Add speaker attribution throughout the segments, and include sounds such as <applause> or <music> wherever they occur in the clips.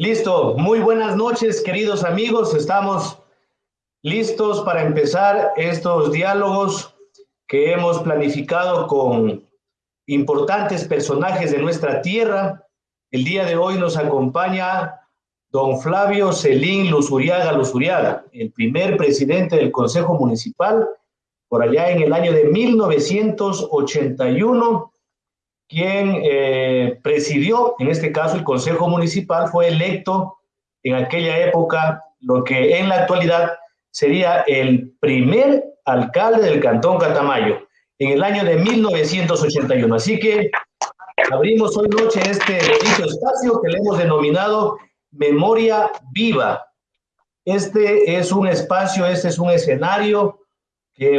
Speaker 1: Listo, muy buenas noches queridos amigos, estamos listos para empezar estos diálogos que hemos planificado con importantes personajes de nuestra tierra. El día de hoy nos acompaña don Flavio Celín Luzuriaga Luzuriaga, el primer presidente del Consejo Municipal, por allá en el año de 1981 quien eh, presidió, en este caso, el Consejo Municipal, fue electo en aquella época lo que en la actualidad sería el primer alcalde del Cantón Catamayo, en el año de 1981. Así que abrimos hoy noche este bonito espacio que le hemos denominado Memoria Viva. Este es un espacio, este es un escenario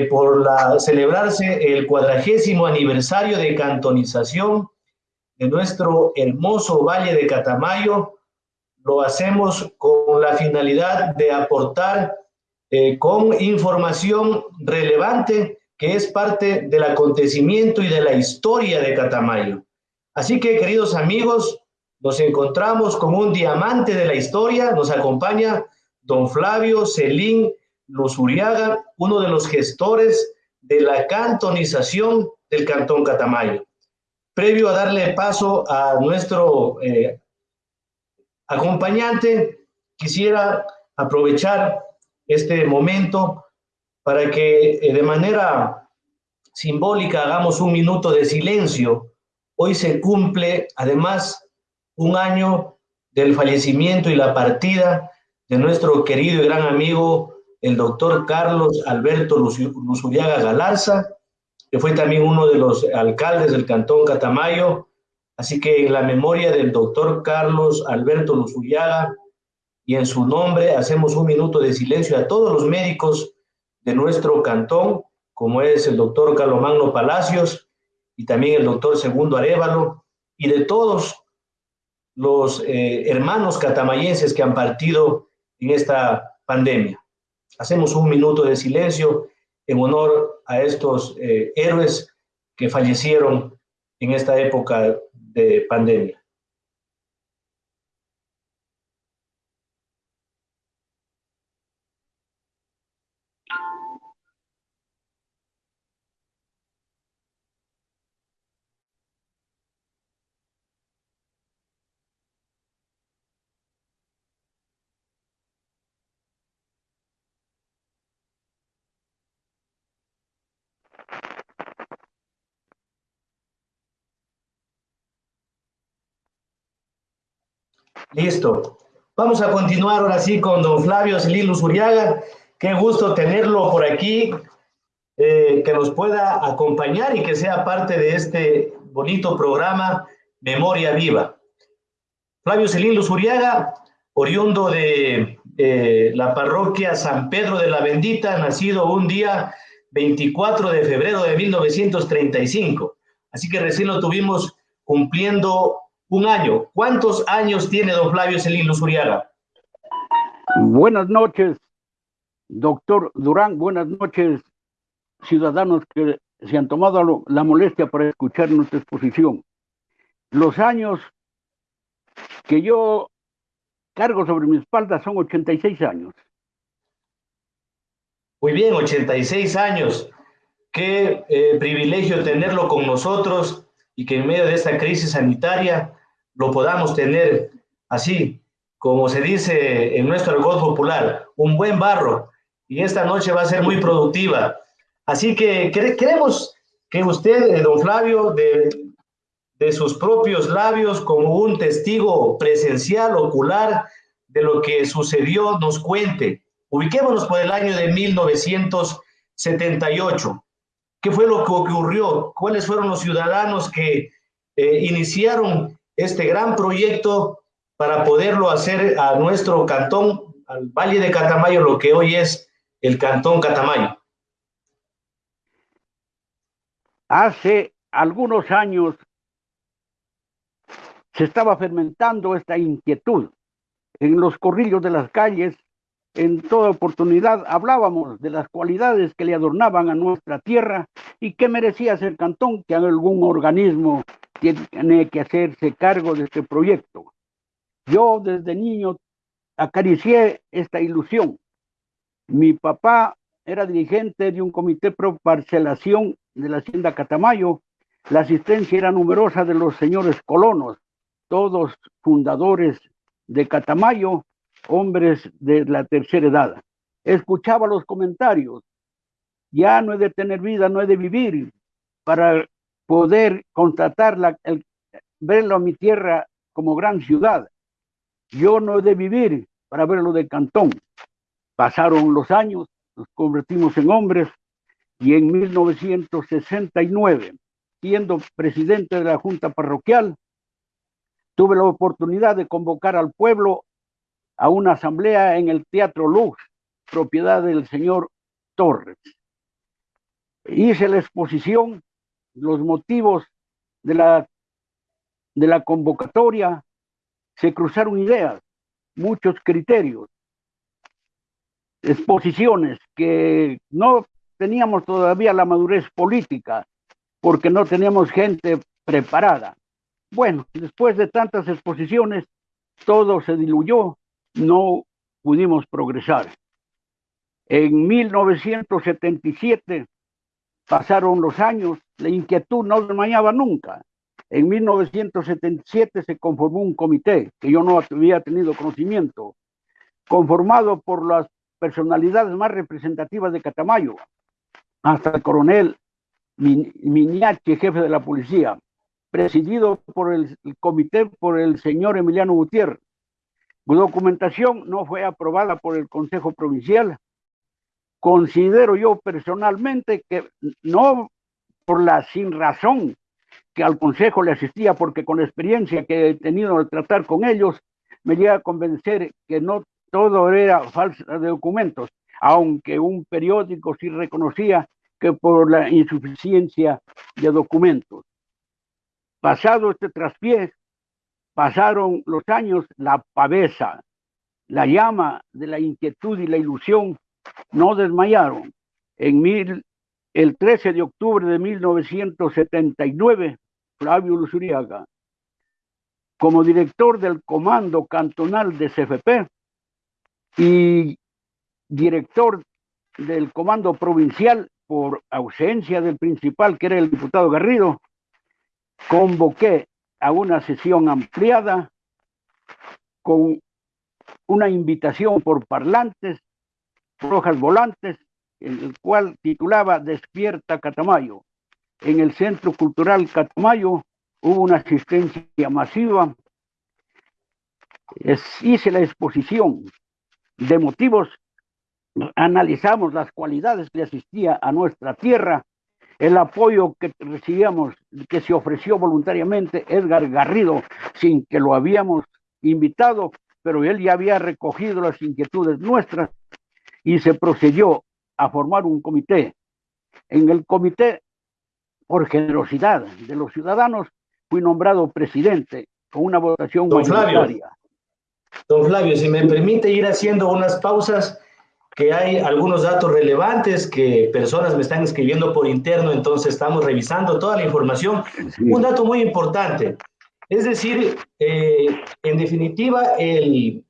Speaker 1: por la, celebrarse el cuadragésimo aniversario de cantonización de nuestro hermoso Valle de Catamayo, lo hacemos con la finalidad de aportar eh, con información relevante que es parte del acontecimiento y de la historia de Catamayo. Así que, queridos amigos, nos encontramos con un diamante de la historia, nos acompaña don Flavio Celín Luzuriaga, uno de los gestores de la cantonización del Cantón Catamayo. Previo a darle paso a nuestro eh, acompañante, quisiera aprovechar este momento para que eh, de manera simbólica hagamos un minuto de silencio. Hoy se cumple además un año del fallecimiento y la partida de nuestro querido y gran amigo el doctor Carlos Alberto Luzuriaga Galarza, que fue también uno de los alcaldes del Cantón Catamayo. Así que en la memoria del doctor Carlos Alberto Luzuriaga y en su nombre hacemos un minuto de silencio a todos los médicos de nuestro cantón, como es el doctor Carlomagno Palacios y también el doctor Segundo Arevalo, y de todos los eh, hermanos catamayenses que han partido en esta pandemia. Hacemos un minuto de silencio en honor a estos eh, héroes que fallecieron en esta época de pandemia. Listo. Vamos a continuar ahora sí con don Flavio Celilo Zuriaga. Qué gusto tenerlo por aquí, eh, que nos pueda acompañar y que sea parte de este bonito programa Memoria Viva. Flavio Celilo Zuriaga, oriundo de la parroquia San Pedro de la Bendita, nacido un día 24 de febrero de 1935. Así que recién lo tuvimos cumpliendo un año. ¿Cuántos años tiene don Flavio Celín Luzuriaga?
Speaker 2: Buenas noches, doctor Durán. Buenas noches, ciudadanos que se han tomado la molestia para escuchar nuestra exposición. Los años que yo cargo sobre mi espalda son 86 años.
Speaker 1: Muy bien, 86 años. Qué eh, privilegio tenerlo con nosotros y que en medio de esta crisis sanitaria lo podamos tener así, como se dice en nuestro argot popular, un buen barro. Y esta noche va a ser muy productiva. Así que queremos que usted, eh, don Flavio, de, de sus propios labios, como un testigo presencial, ocular, de lo que sucedió, nos cuente. Ubiquémonos por el año de 1978. ¿Qué fue lo que ocurrió? ¿Cuáles fueron los ciudadanos que eh, iniciaron este gran proyecto para poderlo hacer a nuestro cantón, al Valle de Catamayo, lo que hoy es el Cantón Catamayo?
Speaker 2: Hace algunos años se estaba fermentando esta inquietud. En los corrillos de las calles, en toda oportunidad hablábamos de las cualidades que le adornaban a nuestra tierra y que merecía ser cantón, que algún organismo tiene que hacerse cargo de este proyecto. Yo desde niño acaricié esta ilusión. Mi papá era dirigente de un comité pro parcelación de la hacienda Catamayo. La asistencia era numerosa de los señores colonos, todos fundadores de Catamayo, hombres de la tercera edad. Escuchaba los comentarios. Ya no he de tener vida, no he de vivir para poder constatar la, el, verlo a mi tierra como gran ciudad. Yo no he de vivir para verlo de cantón. Pasaron los años, nos convertimos en hombres y en 1969, siendo presidente de la Junta Parroquial, tuve la oportunidad de convocar al pueblo a una asamblea en el Teatro Luz, propiedad del señor Torres. Hice la exposición, los motivos de la, de la convocatoria, se cruzaron ideas, muchos criterios, exposiciones que no teníamos todavía la madurez política porque no teníamos gente preparada. Bueno, después de tantas exposiciones, todo se diluyó, no pudimos progresar. En 1977 pasaron los años, la inquietud no desmayaba nunca. En 1977 se conformó un comité que yo no había tenido conocimiento, conformado por las personalidades más representativas de Catamayo, hasta el coronel Miniache, jefe de la policía, presidido por el, comité por el señor Emiliano Gutiérrez. Su documentación no fue aprobada por el Consejo Provincial. Considero yo personalmente que no por la sin razón que al consejo le asistía, porque con la experiencia que he tenido de tratar con ellos, me llega a convencer que no todo era falsa de documentos, aunque un periódico sí reconocía que por la insuficiencia de documentos. Pasado este traspié, pasaron los años, la pavesa, la llama de la inquietud y la ilusión no desmayaron. En mil, el 13 de octubre de 1979, Flavio Luzuriaga, como director del Comando Cantonal de CFP y director del Comando Provincial por ausencia del principal, que era el diputado Garrido, convoqué a una sesión ampliada con una invitación por parlantes, rojas volantes, en el cual titulaba Despierta Catamayo. En el Centro Cultural Catamayo hubo una asistencia masiva. Es, hice la exposición de motivos, analizamos las cualidades que asistía a nuestra tierra, el apoyo que recibíamos, que se ofreció voluntariamente Edgar Garrido, sin que lo habíamos invitado, pero él ya había recogido las inquietudes nuestras y se procedió a formar un comité. En el comité, por generosidad de los ciudadanos, fui nombrado presidente con una votación
Speaker 1: Don Flavio, Don Flavio, si me permite ir haciendo unas pausas, que hay algunos datos relevantes que personas me están escribiendo por interno, entonces estamos revisando toda la información. Sí. Un dato muy importante, es decir, eh, en definitiva, el,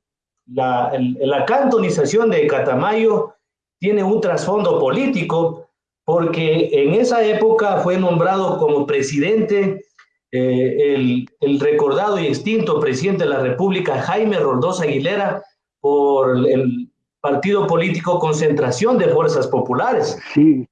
Speaker 1: la, el, la cantonización de Catamayo tiene un trasfondo político porque en esa época fue nombrado como presidente eh, el, el, recordado y extinto presidente de la República, Jaime Roldós Aguilera, por el partido político Concentración de Fuerzas Populares.
Speaker 2: Sí.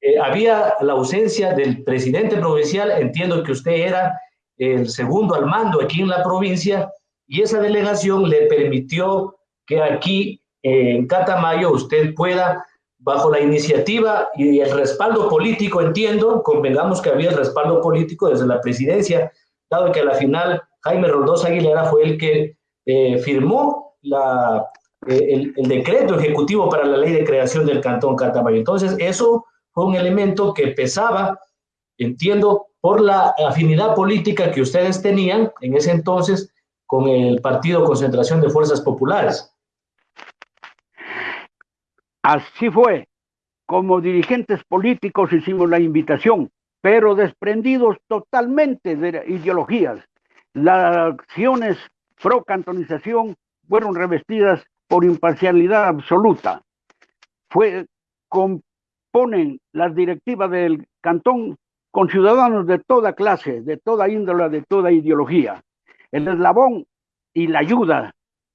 Speaker 1: Eh, había la ausencia del presidente provincial, entiendo que usted era el segundo al mando aquí en la provincia, y esa delegación le permitió que aquí en Catamayo usted pueda, bajo la iniciativa y el respaldo político, entiendo, convengamos que había el respaldo político desde la presidencia, dado que a la final Jaime Roldós Aguilera fue el que eh, firmó la, eh, el, el, decreto ejecutivo para la ley de creación del Cantón Catamayo. Entonces, eso fue un elemento que pesaba, entiendo, por la afinidad política que ustedes tenían en ese entonces con el Partido Concentración de Fuerzas Populares.
Speaker 2: Así fue. Como dirigentes políticos hicimos la invitación, pero desprendidos totalmente de ideologías. Las acciones pro-cantonización fueron revestidas por imparcialidad absoluta. Fue, componen las directivas del cantón con ciudadanos de toda clase, de toda índole, de toda ideología. El eslabón y la ayuda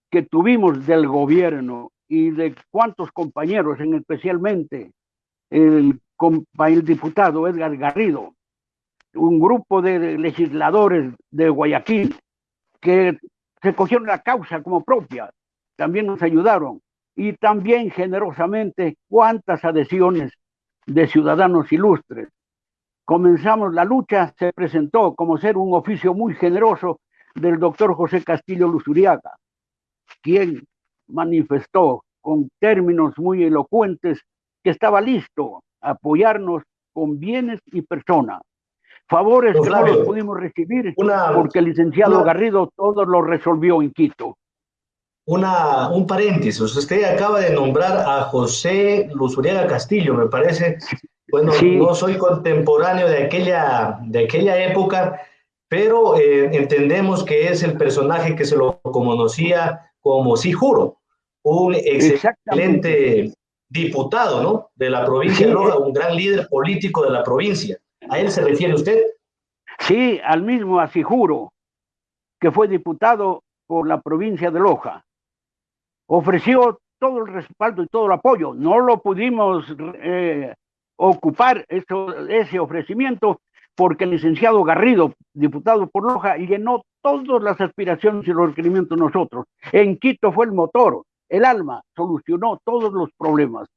Speaker 2: que tuvimos del gobierno y de cuantos compañeros, en especialmente el, el diputado Edgar Garrido, un grupo de legisladores de Guayaquil que se cogieron la causa como propia, también nos ayudaron y también generosamente cuántas adhesiones de ciudadanos ilustres. Comenzamos la lucha, se presentó como ser un oficio muy generoso del doctor José Castillo Luzuriaga, quien manifestó con términos muy elocuentes que estaba listo a apoyarnos con bienes y personas. Favores que no los pudimos recibir porque el licenciado Garrido todo lo resolvió en Quito.
Speaker 1: Una, un paréntesis, usted acaba de nombrar a José Luzuriaga Castillo, me parece. Bueno, no soy contemporáneo de aquella, de aquella época, pero eh, entendemos que es el personaje que se lo conocía como Sí Juro, un excelente diputado ¿no? de la provincia de Loja, un gran líder político de la provincia. ¿A él se refiere usted?
Speaker 2: Sí, al mismo Asijuro, que fue diputado por la provincia de Loja. Ofreció todo el respaldo y todo el apoyo. No lo pudimos eh, ocupar ese ofrecimiento porque el licenciado Garrido, diputado por Loja, llenó todas las aspiraciones y los requerimientos nosotros. En Quito fue el motor, el alma, solucionó todos los problemas.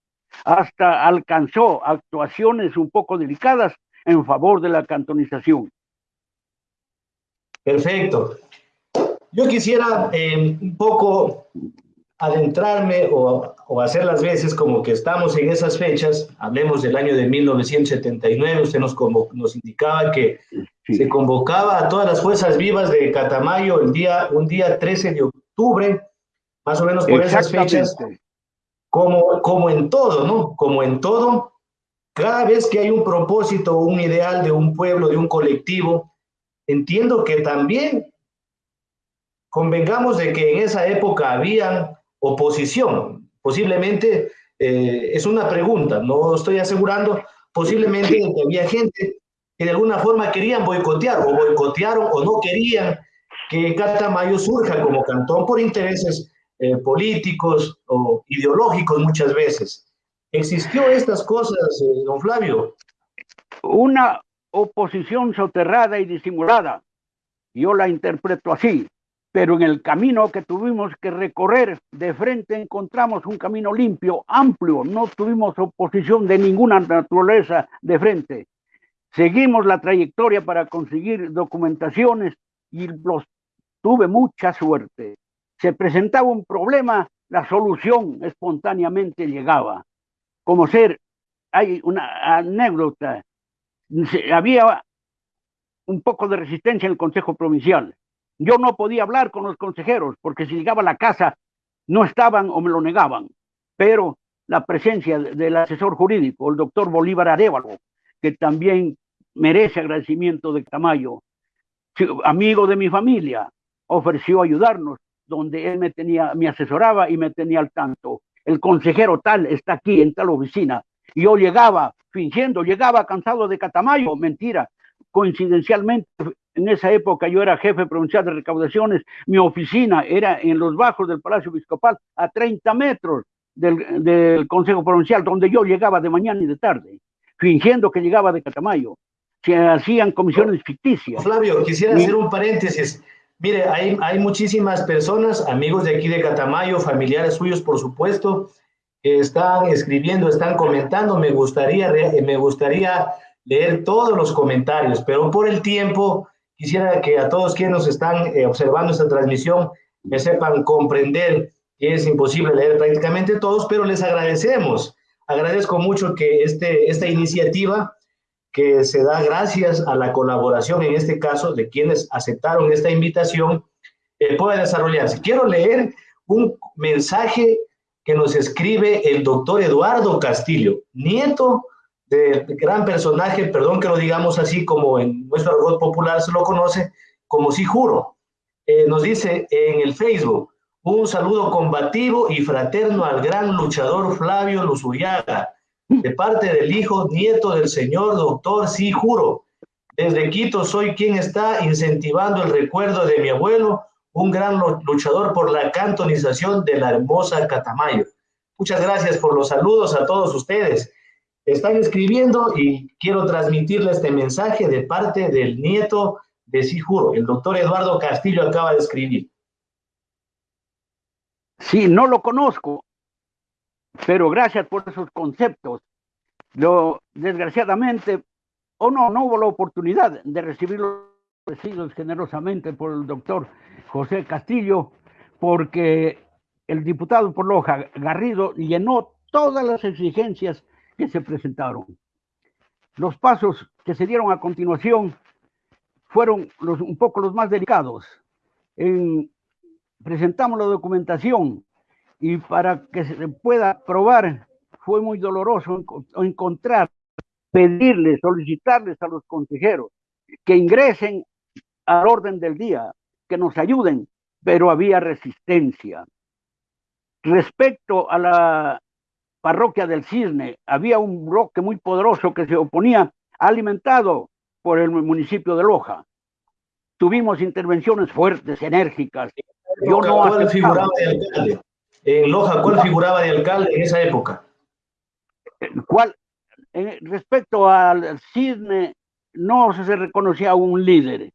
Speaker 2: Hasta alcanzó actuaciones un poco delicadas en favor de la cantonización.
Speaker 1: Perfecto. Yo quisiera eh, un poco adentrarme o, hacer las veces como que estamos en esas fechas, hablemos del año de 1979, usted nos, nos indicaba que se convocaba a todas las fuerzas vivas de Catamayo el día, un día 13 de octubre, más o menos por esas fechas, como, como en todo, ¿no? Como en todo, cada vez que hay un propósito, un ideal de un pueblo, de un colectivo, entiendo que también convengamos de que en esa época había oposición. Posiblemente, eh, es una pregunta, no estoy asegurando, posiblemente había gente que de alguna forma querían boicotear o boicotearon o no querían que Catamayo surja como cantón por intereses eh, políticos o ideológicos muchas veces. ¿Existió estas cosas, eh, don Flavio?
Speaker 2: Una oposición soterrada y disimulada. Yo la interpreto así, pero en el camino que tuvimos que recorrer de frente encontramos un camino limpio, amplio, no tuvimos oposición de ninguna naturaleza de frente. Seguimos la trayectoria para conseguir documentaciones y los tuve mucha suerte. Se presentaba un problema, la solución espontáneamente llegaba como ser, hay una anécdota, había un poco de resistencia en el Consejo Provincial. Yo no podía hablar con los consejeros porque si llegaba a la casa no estaban o me lo negaban, pero la presencia del asesor jurídico, el doctor Bolívar Arevalo, que también merece agradecimiento de Tamayo, amigo de mi familia, ofreció ayudarnos, donde él me tenía, me asesoraba y me tenía al tanto el consejero tal está aquí en tal oficina. Y yo llegaba fingiendo, llegaba cansado de Catamayo, mentira. Coincidencialmente, en esa época yo era jefe provincial de recaudaciones, mi oficina era en los bajos del Palacio Episcopal, a 30 metros del, del Consejo Provincial, donde yo llegaba de mañana y de tarde, fingiendo que llegaba de Catamayo. Se hacían comisiones ficticias.
Speaker 1: Flavio, quisiera hacer un paréntesis. Mire, hay, hay muchísimas personas, amigos de aquí de Catamayo, familiares suyos, por supuesto, que están escribiendo, están comentando. Me gustaría, me gustaría leer todos los comentarios, pero por el tiempo quisiera que a todos quienes nos están eh, observando esta transmisión me sepan comprender que es imposible leer prácticamente todos, pero les agradecemos. Agradezco mucho que este, esta iniciativa que se da gracias a la colaboración, en este caso, de quienes aceptaron esta invitación, eh, pueda desarrollarse. Quiero leer un mensaje que nos escribe el doctor Eduardo Castillo, nieto del gran personaje, perdón que lo digamos así como en nuestro argot popular se lo conoce, como si juro. eh, nos dice en el Facebook, un saludo combativo y fraterno al gran luchador Flavio Luzuriaga, de parte del hijo nieto del señor doctor, sí juro. Desde Quito soy quien está incentivando el recuerdo de mi abuelo, un gran luchador por la cantonización de la hermosa Catamayo. Muchas gracias por los saludos a todos ustedes. Están escribiendo y quiero transmitirle este mensaje de parte del nieto de Sijuro. El doctor Eduardo Castillo acaba de escribir.
Speaker 2: Sí, no lo conozco, pero gracias por esos conceptos. Lo, desgraciadamente, o no, no hubo la oportunidad de recibir los recibidos generosamente por el doctor José Castillo, porque el diputado por Loja, Garrido, llenó todas las exigencias se presentaron. Los pasos que se dieron a continuación fueron un poco los más delicados. En, presentamos la documentación y para que se pueda probar fue muy doloroso encontrar, pedirles, solicitarles a los consejeros que ingresen al orden del día, que nos ayuden, pero había resistencia. Respecto a la parroquia del Cisne, había un bloque muy poderoso que se oponía, alimentado por el municipio de Loja. Tuvimos intervenciones fuertes, enérgicas.
Speaker 1: Yo no ¿Cuál figuraba de alcalde? En Loja, ¿cuál figuraba de alcalde en esa época?
Speaker 2: ¿Cuál? respecto al Cisne, no se reconocía un líder.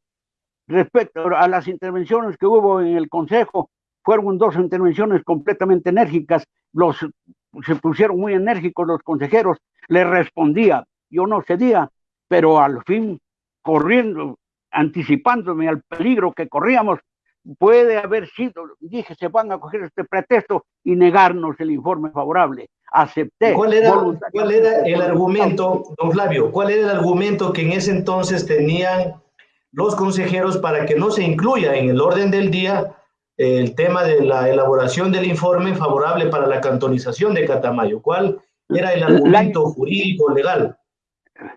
Speaker 2: Respecto a las intervenciones que hubo en el Consejo, fueron dos intervenciones completamente enérgicas. Los se pusieron muy enérgicos los consejeros, le respondía, yo no cedía, pero al fin, corriendo, anticipándome al peligro que corríamos, puede haber sido, dije, se van a coger este pretexto y negarnos el informe favorable. Acepté.
Speaker 1: ¿Cuál era, ¿cuál era el argumento, don Flavio, cuál era el argumento que en ese entonces tenían los consejeros para que no se incluya en el orden del día el tema de la elaboración del informe favorable para la cantonización de Catamayo. ¿Cuál era el argumento jurídico legal?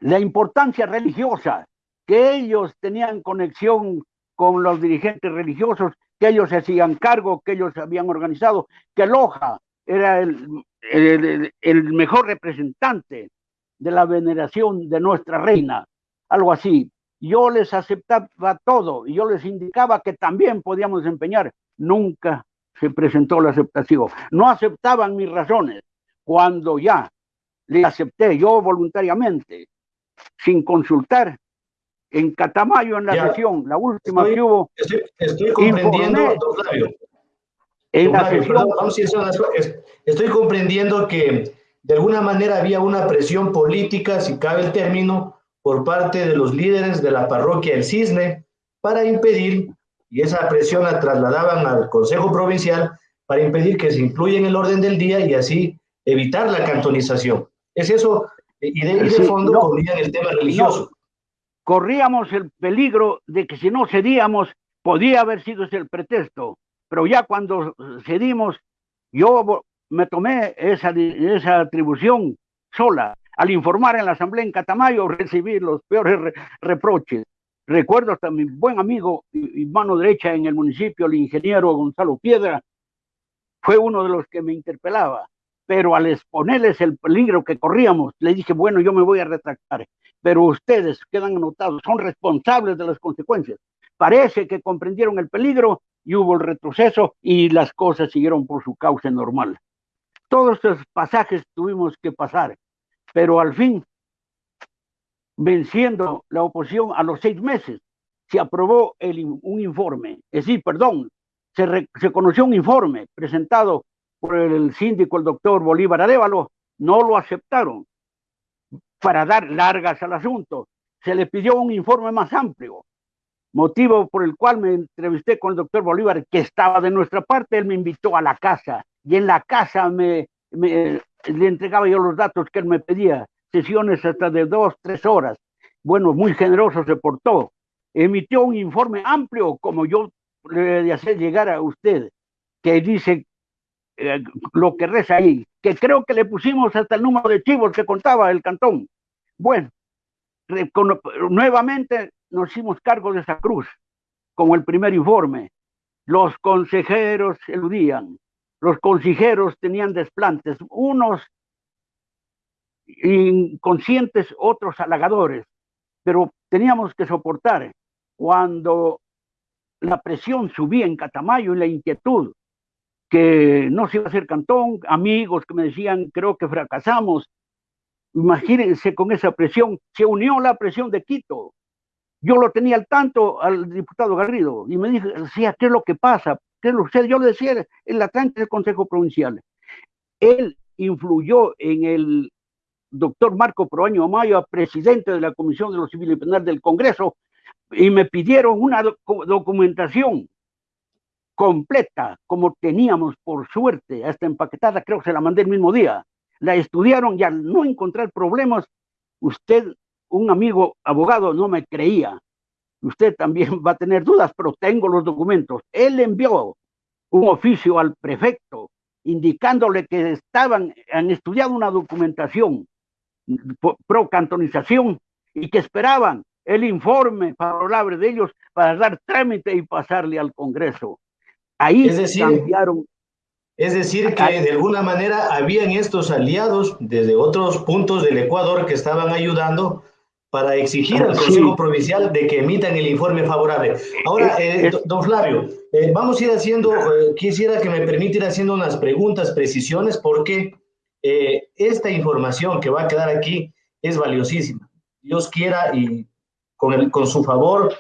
Speaker 2: La importancia religiosa, que ellos tenían conexión con los dirigentes religiosos, que ellos se hacían cargo, que ellos habían organizado, que Loja era el, el mejor representante de la veneración de nuestra reina, algo así. Yo les aceptaba todo y yo les indicaba que también podíamos desempeñar nunca se presentó la aceptación. No aceptaban mis razones. Cuando ya le acepté yo voluntariamente, sin consultar, en Catamayo, en la sesión, la última que hubo.
Speaker 1: Estoy, comprendiendo, En la sesión, estoy comprendiendo que de alguna manera había una presión política, si cabe el término, por parte de los líderes de la parroquia El Cisne para impedir y esa presión la trasladaban al Consejo Provincial para impedir que se incluya en el orden del día y así evitar la cantonización. ¿Es eso? Y de, fondo corrían el tema religioso.
Speaker 2: Corríamos el peligro de que si no cedíamos, podía haber sido ese el pretexto, pero ya cuando cedimos, yo me tomé esa, esa atribución sola. Al informar en la asamblea en Catamayo, recibí los peores reproches. Recuerdo hasta mi buen amigo y mano derecha en el municipio, el ingeniero Gonzalo Piedra, fue uno de los que me interpelaba, pero al exponerles el peligro que corríamos, le dije, bueno, yo me voy a retractar, pero ustedes quedan anotados, son responsables de las consecuencias. Parece que comprendieron el peligro y hubo el retroceso y las cosas siguieron por su causa normal. Todos estos pasajes tuvimos que pasar, pero al fin venciendo la oposición a los seis meses, se aprobó un informe, es decir, perdón, se, conoció un informe presentado por el síndico, el doctor Bolívar Arevalo, no lo aceptaron para dar largas al asunto. Se le pidió un informe más amplio, motivo por el cual me entrevisté con el doctor Bolívar, que estaba de nuestra parte, él me invitó a la casa y en la casa me le entregaba yo los datos que él me pedía sesiones hasta de dos, tres horas. Bueno, muy generoso se portó. Emitió un informe amplio, como yo le hacer llegar a usted, que dice eh, lo que reza ahí, que creo que le pusimos hasta el número de chivos que contaba el cantón. Bueno, nuevamente nos hicimos cargo de esa cruz, como el primer informe. Los consejeros eludían, los consejeros tenían desplantes, unos inconscientes, otros halagadores, pero teníamos que soportar cuando la presión subía en Catamayo y la inquietud que no se iba a hacer cantón, amigos que me decían, creo que fracasamos. Imagínense con esa presión, se unió la presión de Quito. Yo lo tenía al tanto al diputado Garrido y me decía, ¿qué es lo que pasa? ¿Qué es lo que Yo le decía, en la del Consejo Provincial. Él influyó en el doctor Marco Proaño Amaya, presidente de la Comisión de los Civiles y Penal del Congreso, y me pidieron una documentación completa, como teníamos por suerte, hasta empaquetada, creo que se la mandé el mismo día. La estudiaron y al no encontrar problemas, usted, un amigo abogado, no me creía. Usted también va a tener dudas, pero tengo los documentos. Él envió un oficio al prefecto indicándole que estaban, han estudiado una documentación pro cantonización y que esperaban el informe favorable de ellos para dar trámite y pasarle al Congreso. Ahí
Speaker 1: es decir, cambiaron. Es decir, que de alguna manera habían estos aliados desde otros puntos del Ecuador que estaban ayudando para exigir al Consejo Provincial de que emitan el informe favorable. Ahora, eh, don Flavio, eh, vamos a ir haciendo, eh, quisiera que me permita ir haciendo unas preguntas, precisiones, porque esta información que va a quedar aquí es valiosísima. Dios quiera y con, con su favor,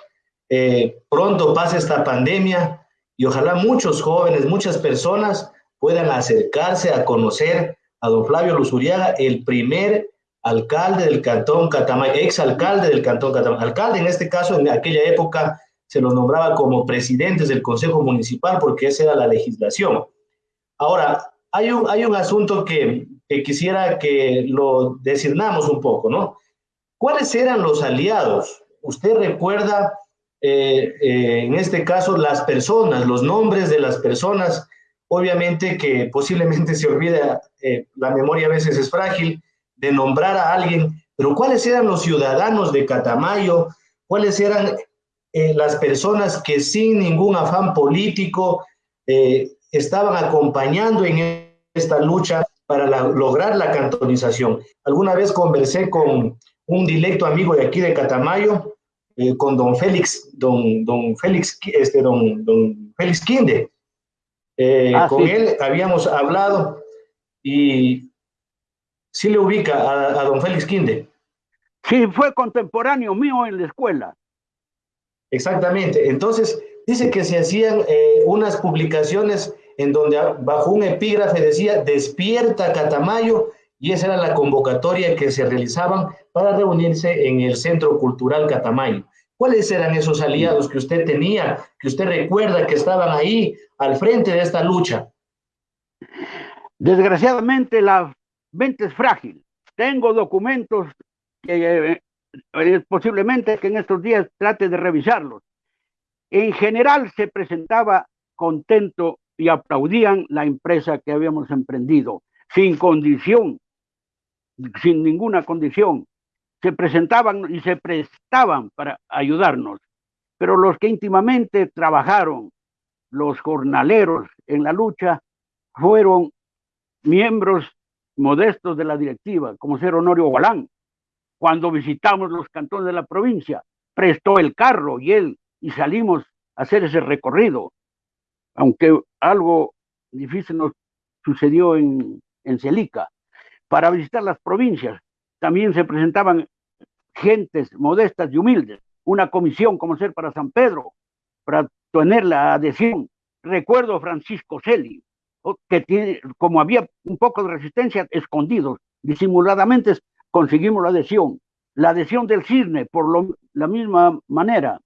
Speaker 1: pronto pase esta pandemia y ojalá muchos jóvenes, muchas personas puedan acercarse a conocer a don Flavio Luzuriaga, el primer alcalde del cantón Catamayo, ex alcalde del cantón Catamayo, alcalde en este caso en aquella época se los nombraba como presidentes del Consejo Municipal porque esa era la legislación. Ahora, hay un, hay un asunto que, quisiera que lo designamos un poco, ¿no? ¿Cuáles eran los aliados? Usted recuerda, eh, eh, en este caso, las personas, los nombres de las personas, obviamente que posiblemente se olvida, eh, la memoria a veces es frágil, de nombrar a alguien, pero ¿cuáles eran los ciudadanos de Catamayo? ¿Cuáles eran eh, las personas que sin ningún afán político eh, estaban acompañando en esta lucha para lograr la cantonización? Alguna vez conversé con un directo amigo de aquí de Catamayo, eh, con don Félix, don, don Félix, este, don, don Félix Quinde. Ah, con él habíamos hablado y sí le ubica a, don Félix Quinde.
Speaker 2: Sí, fue contemporáneo mío en la escuela.
Speaker 1: Exactamente. Entonces, dice que se hacían eh, unas publicaciones en donde bajo un epígrafe decía despierta Catamayo y esa era la convocatoria que se realizaban para reunirse en el Centro Cultural Catamayo. ¿Cuáles eran esos aliados que usted tenía, que usted recuerda que estaban ahí al frente de esta lucha?
Speaker 2: Desgraciadamente la mente es frágil. Tengo documentos que eh, posiblemente que en estos días trate de revisarlos. En general se presentaba contento y aplaudían la empresa que habíamos emprendido, sin condición, sin ninguna condición. Se presentaban y se prestaban para ayudarnos. Pero los que íntimamente trabajaron, los jornaleros en la lucha, fueron miembros modestos de la directiva, como ser Honorio Gualán, cuando visitamos los cantones de la provincia, prestó el carro y él, y salimos a hacer ese recorrido, aunque algo difícil nos sucedió en, en Celica, para visitar las provincias. También se presentaban gentes modestas y humildes, una comisión como ser para San Pedro, para tener la adhesión. Recuerdo Francisco Celi, que tiene, como había un poco de resistencia, escondidos, disimuladamente conseguimos la adhesión. La adhesión del CISNE, por lo, la misma manera,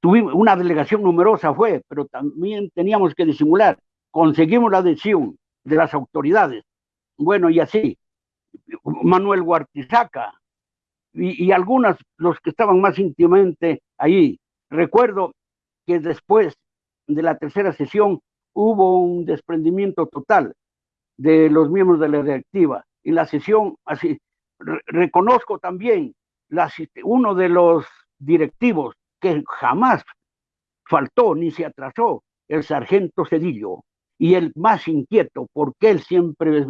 Speaker 2: tuvimos una delegación numerosa fue, pero también teníamos que disimular. Conseguimos la adhesión de las autoridades. Bueno, y así, Manuel Huartizaca y, y algunas, los que estaban más íntimamente ahí. Recuerdo que después de la tercera sesión hubo un desprendimiento total de los miembros de la directiva. Y la sesión, así, reconozco también la, uno de los directivos que jamás faltó ni se atrasó, el sargento Cedillo, y el más inquieto, porque él siempre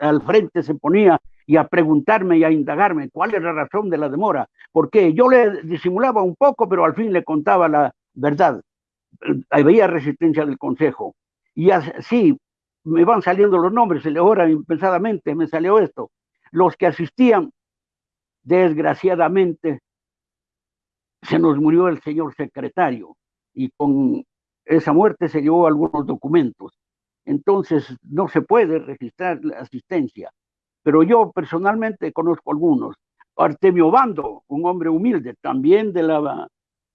Speaker 2: al frente se ponía y a preguntarme y a indagarme cuál es la razón de la demora, porque yo le disimulaba un poco, pero al fin le contaba la verdad. Había resistencia del consejo. Y así me van saliendo los nombres, ahora impensadamente me salió esto. Los que asistían, desgraciadamente, se nos murió el señor secretario y con esa muerte se llevó algunos documentos. Entonces no se puede registrar la asistencia. Pero yo personalmente conozco algunos. Artemio Bando, un hombre humilde, también de la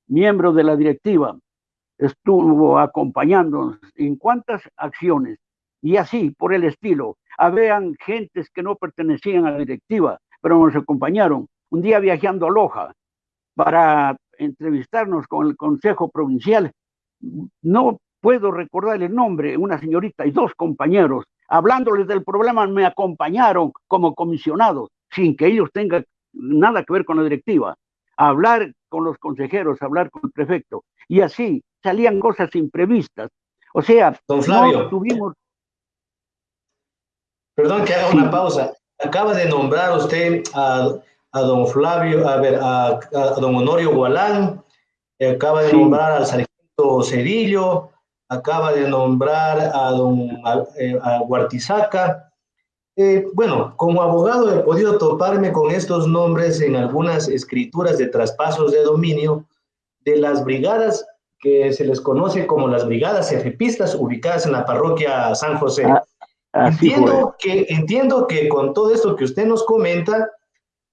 Speaker 2: miembro de la directiva, estuvo acompañándonos en cuántas acciones y así por el estilo. Habían gentes que no pertenecían a la directiva, pero nos acompañaron. Un día viajando a Loja para entrevistarnos con el Consejo Provincial, no puedo recordar el nombre, una señorita y dos compañeros, hablándoles del problema, me acompañaron como comisionados, sin que ellos tengan nada que ver con la directiva, hablar con los consejeros, hablar con el prefecto. Y así salían cosas imprevistas. O sea,
Speaker 1: Don Flavio, tuvimos... Perdón que haga una pausa. Acaba de nombrar usted a, don Flavio, a ver, a, don Honorio Gualán, acaba de nombrar al sargento Cedillo, acaba de nombrar a don a, Huartizaca. Eh, bueno, como abogado he podido toparme con estos nombres en algunas escrituras de traspasos de dominio de las brigadas que se les conoce como las brigadas efipistas ubicadas en la parroquia San José. Ah, entiendo, que, entiendo que con todo esto que usted nos comenta,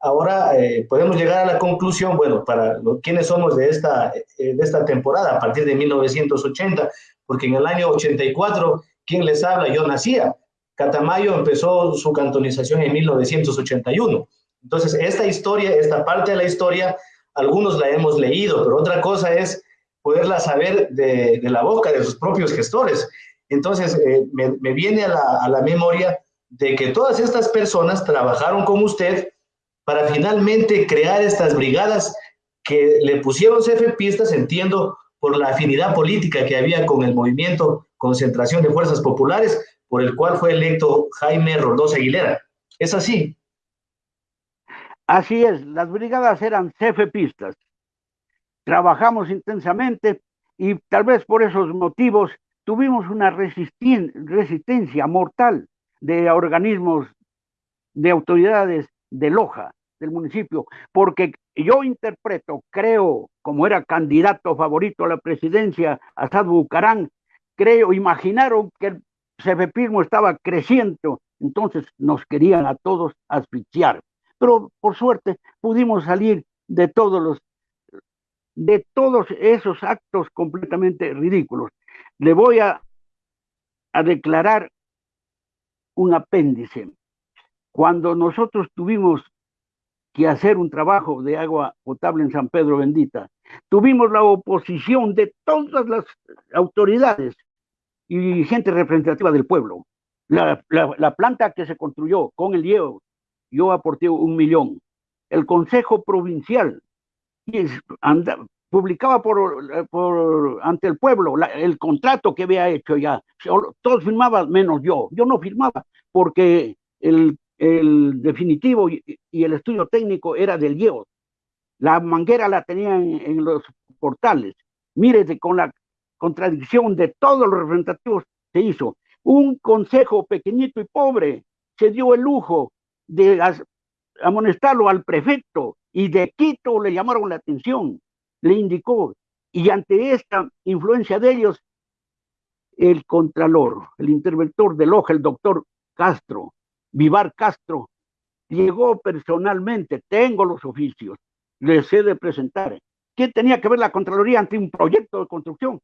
Speaker 1: ahora eh, podemos llegar a la conclusión, bueno, para quienes somos de esta, eh, de esta temporada, a partir de 1980, porque en el año 84, ¿quién les habla? Yo nacía. Catamayo empezó su cantonización en 1981. Entonces, esta historia, esta parte de la historia, algunos la hemos leído, pero otra cosa es poderla saber de, la boca de sus propios gestores. Entonces, eh, me, viene a la, a la memoria de que todas estas personas trabajaron con usted para finalmente crear estas brigadas que le pusieron CFPistas, entiendo, por la afinidad política que había con el movimiento Concentración de Fuerzas Populares, por el cual fue electo Jaime Roldós Aguilera. ¿Es así?
Speaker 2: Así es, las brigadas eran CFPistas. Trabajamos intensamente y tal vez por esos motivos tuvimos una resistencia mortal de organismos, de autoridades de Loja, del municipio, porque yo interpreto, creo, como era candidato favorito a la presidencia, Assad Bucarán, creo, imaginaron que el CFPismo estaba creciendo, entonces nos querían a todos asfixiar. Pero por suerte pudimos salir de todos los de todos esos actos completamente ridículos. Le voy a, a declarar un apéndice. Cuando nosotros tuvimos que hacer un trabajo de agua potable en San Pedro Bendita. Tuvimos la oposición de todas las autoridades y gente representativa del pueblo. La, planta que se construyó con el hielo, yo aporté un millón. El Consejo Provincial publicaba ante el pueblo el contrato que había hecho ya. Todos firmaban menos yo. Yo no firmaba porque el definitivo y, el estudio técnico era del IEO. La manguera la tenían en, los portales. Mire, con la contradicción de todos los representativos se hizo. Un consejo pequeñito y pobre se dio el lujo de amonestarlo al prefecto y de Quito le llamaron la atención, le indicó. Y ante esta influencia de ellos, el contralor, el interventor del OJA, el doctor Castro, Vivar Castro llegó personalmente, tengo los oficios, les he de presentar. ¿Qué tenía que ver la Contraloría ante un proyecto de construcción?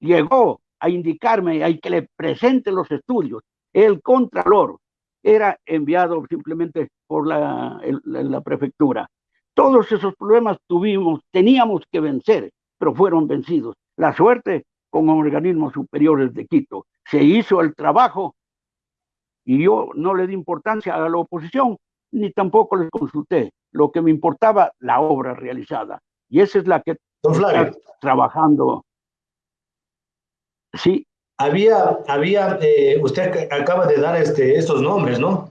Speaker 2: Llegó a indicarme, hay que le presente los estudios. El Contralor era enviado simplemente por la, la prefectura. Todos esos problemas tuvimos, teníamos que vencer, pero fueron vencidos. La suerte con organismos superiores de Quito. Se hizo el trabajo y yo no le di importancia a la oposición, ni tampoco les consulté. Lo que me importaba, la obra realizada. Y esa es la que está trabajando.
Speaker 1: Sí. Había, había eh, usted acaba de dar este, estos nombres, ¿no?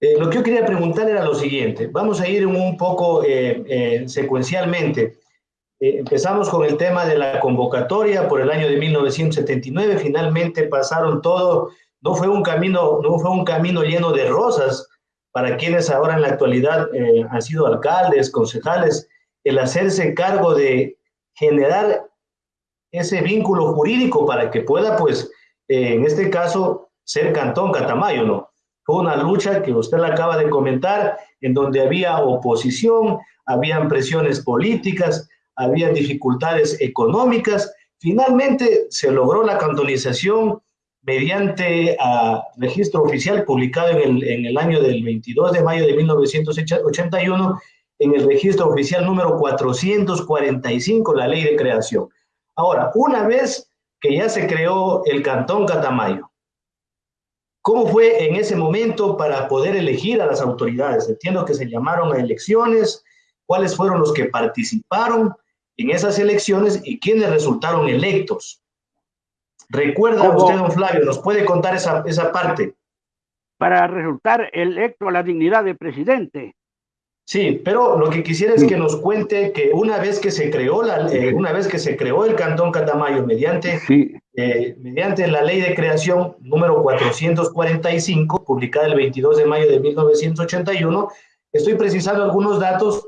Speaker 1: Eh, lo que yo quería preguntar era lo siguiente. Vamos a ir un poco eh, secuencialmente. empezamos con el tema de la convocatoria por el año de 1979. Finalmente pasaron todo. No fue un camino, no fue un camino lleno de rosas para quienes ahora en la actualidad han sido alcaldes, concejales, el hacerse cargo de generar ese vínculo jurídico para que pueda, pues, eh, en este caso, ser Cantón Catamayo, ¿no? Fue una lucha que usted la acaba de comentar, en donde había oposición, habían presiones políticas, había dificultades económicas. Finalmente se logró la cantonización mediante a registro oficial publicado en el, en el año del 22 de mayo de 1981 en el registro oficial número 445, la ley de creación. Ahora, una vez que ya se creó el Cantón Catamayo, ¿cómo fue en ese momento para poder elegir a las autoridades? Entiendo que se llamaron a elecciones, cuáles fueron los que participaron en esas elecciones y quiénes resultaron electos. ¿Recuerda usted, don Flavio? ¿Nos puede contar esa, esa parte?
Speaker 2: Para resultar electo a la dignidad de presidente,
Speaker 1: Sí, pero lo que quisiera es que nos cuente que una vez que se creó la, eh, una vez que se creó el Cantón Catamayo mediante, eh, mediante la ley de creación número 445, publicada el 22 de mayo de 1981, estoy precisando algunos datos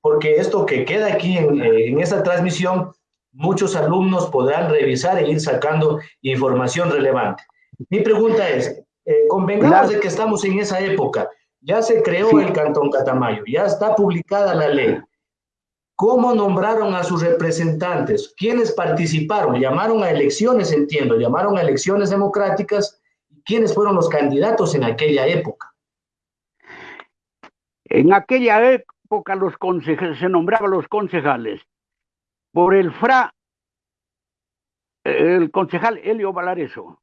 Speaker 1: porque esto que queda aquí en, eh, en esta transmisión, muchos alumnos podrán revisar e ir sacando información relevante. Mi pregunta es, convengamos de que estamos en esa época, ya se creó el Cantón Catamayo, ya está publicada la ley. ¿Cómo nombraron a sus representantes? ¿Quiénes participaron? Llamaron a elecciones, entiendo, llamaron a elecciones democráticas. ¿Quiénes fueron los candidatos en aquella época?
Speaker 2: En aquella época los se nombraban los concejales por el FRA, el concejal Helio Valareso,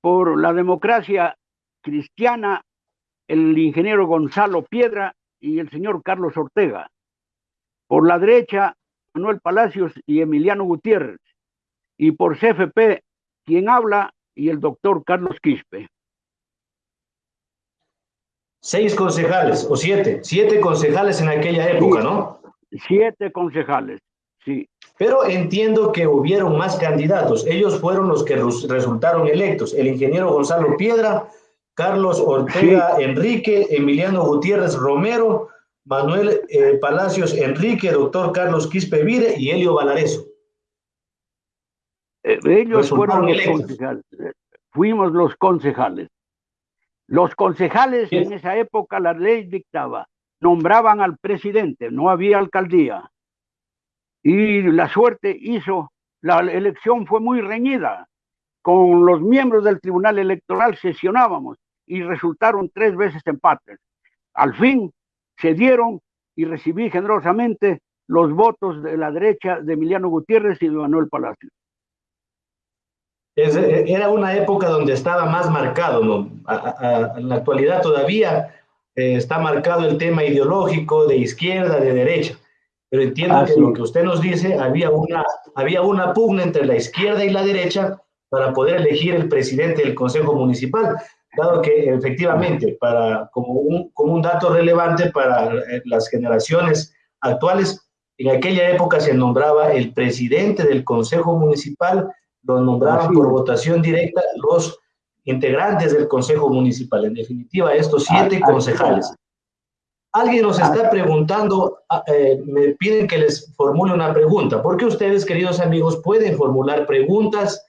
Speaker 2: por la democracia cristiana el ingeniero Gonzalo Piedra y el señor Carlos Ortega. Por la derecha, Manuel Palacios y Emiliano Gutiérrez. Y por CFP, quien habla, y el doctor Carlos Quispe.
Speaker 1: Seis concejales, o siete, siete concejales en aquella época, ¿no?
Speaker 2: Siete concejales, sí.
Speaker 1: Pero entiendo que hubieron más candidatos. Ellos fueron los que resultaron electos. El ingeniero Gonzalo Piedra, Carlos Ortega Enrique, Emiliano Gutiérrez Romero, Manuel eh, Palacios Enrique, doctor Carlos Quispe Vire y Helio Valareso.
Speaker 2: Eh, ellos fueron los concejales. Fuimos los concejales. Los concejales en esa época la ley dictaba, nombraban al presidente, no había alcaldía. Y la suerte hizo, la elección fue muy reñida. Con los miembros del Tribunal Electoral sesionábamos y resultaron tres veces empates. Al fin se dieron y recibí generosamente los votos de la derecha de Emiliano Gutiérrez y de Manuel Palacio.
Speaker 1: era una época donde estaba más marcado, ¿no? en la actualidad todavía eh, está marcado el tema ideológico de izquierda, de derecha, pero entiendo que lo que usted nos dice, había una, había una pugna entre la izquierda y la derecha para poder elegir el presidente del Consejo Municipal dado que efectivamente, para, como, un, como un dato relevante para eh, las generaciones actuales, en aquella época se nombraba el presidente del Consejo Municipal, lo nombraban por votación directa los integrantes del Consejo Municipal, en definitiva, estos siete concejales. Alguien nos está preguntando, ah, eh, me piden que les formule una pregunta. ¿Por qué ustedes, queridos amigos, pueden formular preguntas?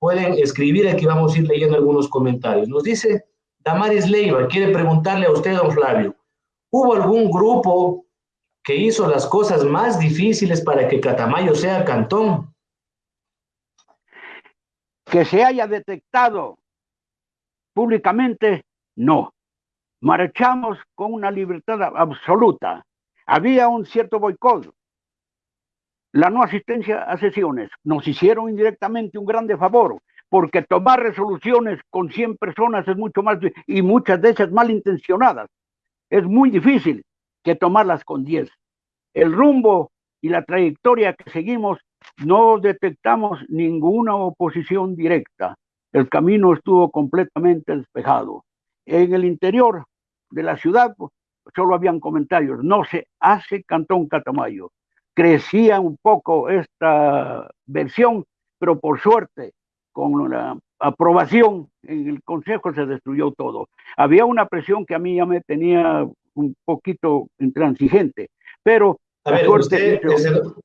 Speaker 1: Pueden escribir, aquí vamos a ir leyendo algunos comentarios. Nos dice Damaris Leiva, quiere preguntarle a usted, don Flavio, ¿hubo algún grupo que hizo las cosas más difíciles para que Catamayo sea cantón?
Speaker 2: Que se haya detectado públicamente, no. Marchamos con una libertad absoluta. Había un cierto boicot, la no asistencia a sesiones. Nos hicieron indirectamente un grande favor, porque tomar resoluciones con 100 personas es mucho más, y muchas de ellas malintencionadas, es muy difícil que tomarlas con 10. El rumbo y la trayectoria que seguimos, no detectamos ninguna oposición directa. El camino estuvo completamente despejado. En el interior de la ciudad solo habían comentarios. No se hace Cantón Catamayo. Crecía un poco esta versión, pero por suerte, con la aprobación en el Consejo se destruyó todo. Había una presión que a mí ya me tenía un poquito intransigente, pero...
Speaker 1: A ver, usted,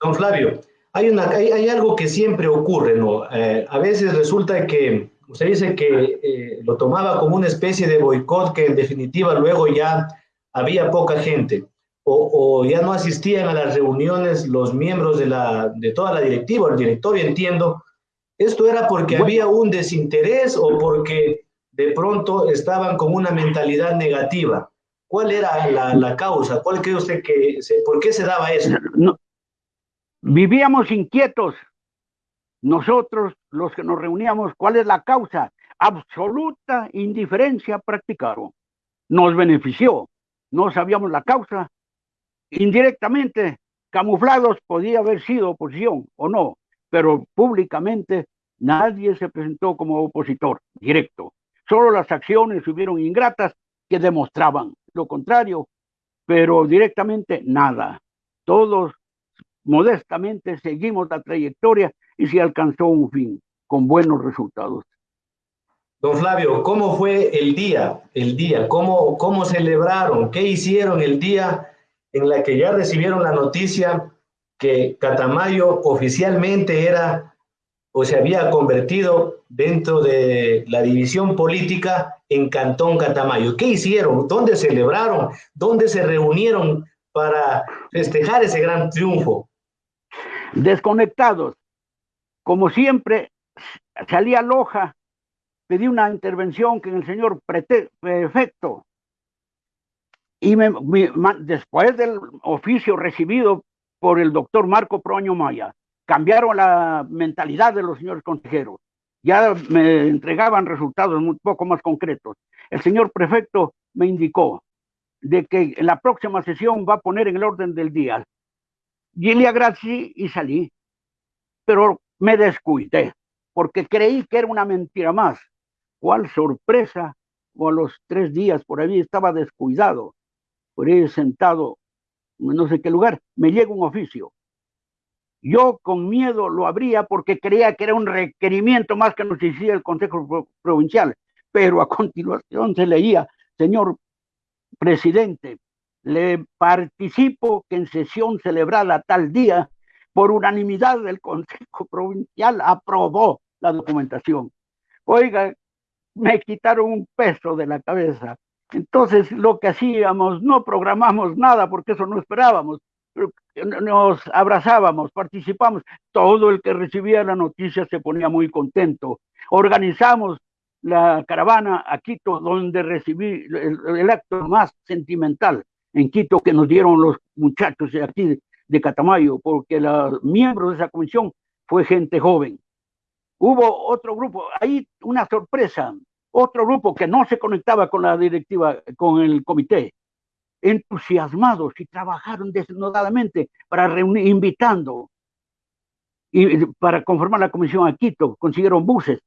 Speaker 1: don Flavio, hay, una, hay, algo que siempre ocurre, ¿no? Eh, a veces resulta que usted dice que eh, lo tomaba como una especie de boicot que en definitiva luego ya había poca gente o, ya no asistían a las reuniones los miembros de, la, de toda la directiva, el directorio, entiendo. ¿Esto era porque había un desinterés o porque de pronto estaban con una mentalidad negativa? ¿Cuál era la, causa? ¿Cuál cree usted que, por qué se daba eso?
Speaker 2: vivíamos inquietos. Nosotros, los que nos reuníamos, ¿cuál es la causa? Absoluta indiferencia practicaron. Nos benefició. No sabíamos la causa. Indirectamente, camuflados, podía haber sido oposición o no, pero públicamente nadie se presentó como opositor directo. Solo las acciones hubieron ingratas que demostraban lo contrario, pero directamente nada. Todos modestamente seguimos la trayectoria y se alcanzó un fin con buenos resultados.
Speaker 1: Don Flavio, ¿cómo fue el día? El día, ¿cómo, cómo celebraron? ¿Qué hicieron el día en la que ya recibieron la noticia que Catamayo oficialmente era o se había convertido dentro de la división política en Cantón Catamayo. ¿Qué hicieron? ¿Dónde celebraron? ¿Dónde se reunieron para festejar ese gran triunfo?
Speaker 2: Desconectados. Como siempre, salía Loja, pedí una intervención que el señor prefecto y después del oficio recibido por el doctor Marco Proño Maya, cambiaron la mentalidad de los señores consejeros. Ya me entregaban resultados un poco más concretos. El señor prefecto me indicó de que en la próxima sesión va a poner en el orden del día. Y le agradecí y salí. Pero me descuidé, porque creí que era una mentira más. ¿Cuál sorpresa? O a los tres días por ahí estaba descuidado, por ahí sentado en no sé qué lugar, me llega un oficio yo con miedo lo abría porque creía que era un requerimiento más que nos hiciera el Consejo Provincial, pero a <laughs> continuación se leía, señor presidente, le participo que en sesión celebrada tal día, por unanimidad del Consejo <laughs> Provincial, aprobó la documentación. Oiga, me quitaron un peso de la cabeza. Entonces, lo que hacíamos, no programamos nada porque eso no esperábamos nos abrazábamos, participamos, todo el que recibía la noticia se ponía muy contento. Organizamos la caravana a Quito, donde recibí el, acto más sentimental en Quito que nos dieron los muchachos de aquí de Catamayo, porque los miembros de esa comisión fue gente joven. Hubo otro grupo, ahí una sorpresa, otro grupo que no se conectaba con la directiva, con el comité, entusiasmados y trabajaron desnudadamente para reunir, invitando y para conformar la comisión a Quito, consiguieron buses.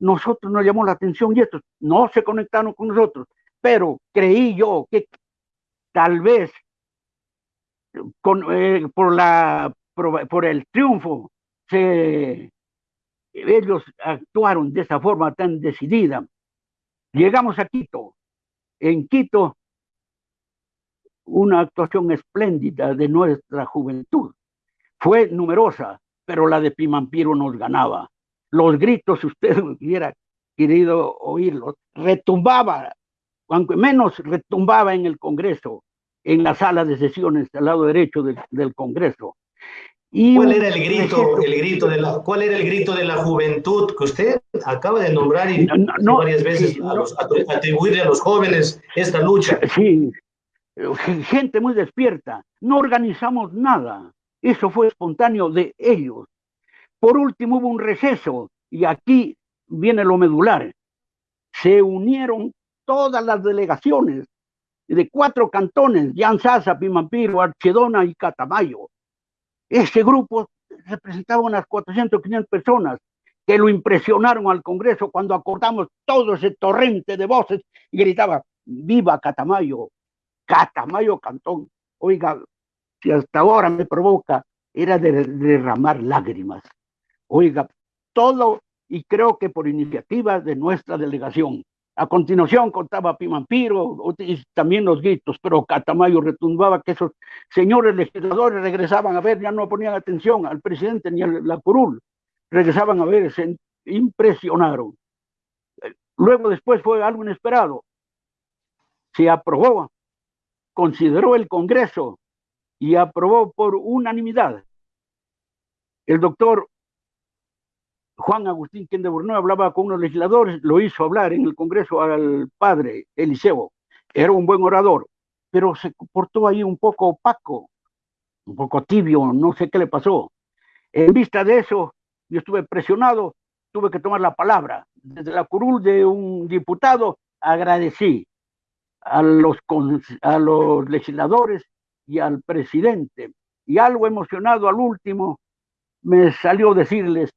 Speaker 2: Nosotros nos llamó la atención y estos no se conectaron con nosotros, pero creí yo que tal vez eh, por, la, por, el triunfo se, ellos actuaron de esa forma tan decidida. Llegamos a Quito. En Quito una actuación espléndida de nuestra juventud. Fue numerosa, pero la de Pimampiro nos ganaba. Los gritos, si usted <laughs> hubiera querido oírlos, retumbaba, aunque menos retumbaba en el Congreso, en la sala de sesiones al lado derecho del, Congreso.
Speaker 1: Y ¿Cuál era el grito, el grito de la, cuál era el grito de la juventud que usted acaba de nombrar y varias veces atribuirle a los jóvenes esta lucha?
Speaker 2: Sí, gente muy despierta, no organizamos nada, eso fue espontáneo de ellos. Por último hubo un receso y aquí viene lo medular. Se unieron todas las delegaciones de cuatro cantones, Sasa, Pimampiro, Archedona y Catamayo. Ese grupo representaba unas 400, 500 personas que lo impresionaron al Congreso cuando acordamos todo ese torrente de voces y gritaba, viva Catamayo, Catamayo Cantón. Oiga, si hasta ahora me provoca, era de derramar lágrimas. Oiga, todo, y creo que por iniciativa de nuestra delegación. A continuación contaba Pimampiro y también los gritos, pero Catamayo retumbaba que esos señores legisladores regresaban a ver, ya no ponían atención al presidente ni a la curul, regresaban a ver, se impresionaron. Luego después fue algo inesperado. Se aprobó, consideró el Congreso y aprobó por unanimidad. El doctor Juan Agustín Quien de hablaba con unos legisladores, lo hizo hablar en el Congreso al padre Eliseo. Era un buen orador, pero se portó ahí un poco opaco, un poco tibio, no sé qué le pasó. En vista de eso, yo estuve presionado, tuve que tomar la palabra. Desde la curul de un diputado agradecí a los, a los legisladores y al presidente. Y algo emocionado al último, me salió decirles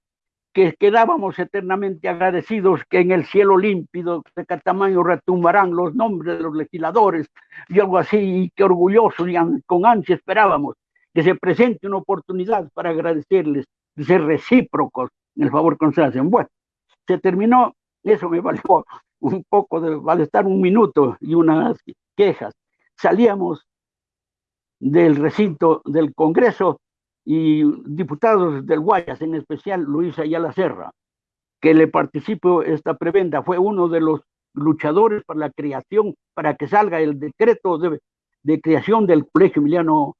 Speaker 2: que quedábamos eternamente agradecidos que en el cielo límpido de Catamayo retumbarán los nombres de los legisladores y algo así, y que orgullosos y con ansia esperábamos que se presente una oportunidad para agradecerles, de ser recíprocos en el favor que se hacen. Bueno, se terminó, eso me valió un poco de estar un minuto y unas quejas. Salíamos del recinto del Congreso y diputados del Guayas, en especial Luis Ayala Serra, que le participó esta prebenda, fue uno de los luchadores para la creación, para que salga el decreto de, de creación del Colegio Emiliano,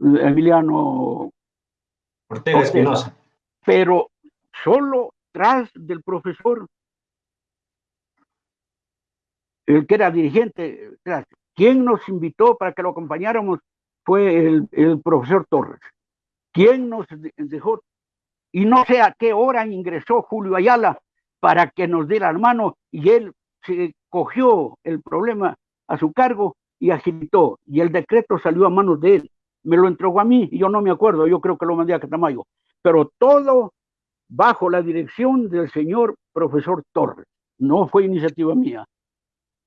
Speaker 2: Emiliano
Speaker 1: Ortega Espinosa.
Speaker 2: Pero solo tras del profesor, el que era dirigente, tras, quien nos invitó para que lo acompañáramos fue el, el profesor Torres. ¿Quién nos dejó? Y no sé a qué hora ingresó Julio Ayala para que nos diera la mano y él se cogió el problema a su cargo y agitó y el decreto salió a manos de él. Me lo entregó a mí y yo no me acuerdo, yo creo que lo mandé a Catamayo, pero todo bajo la dirección del señor profesor Torres. No fue iniciativa mía.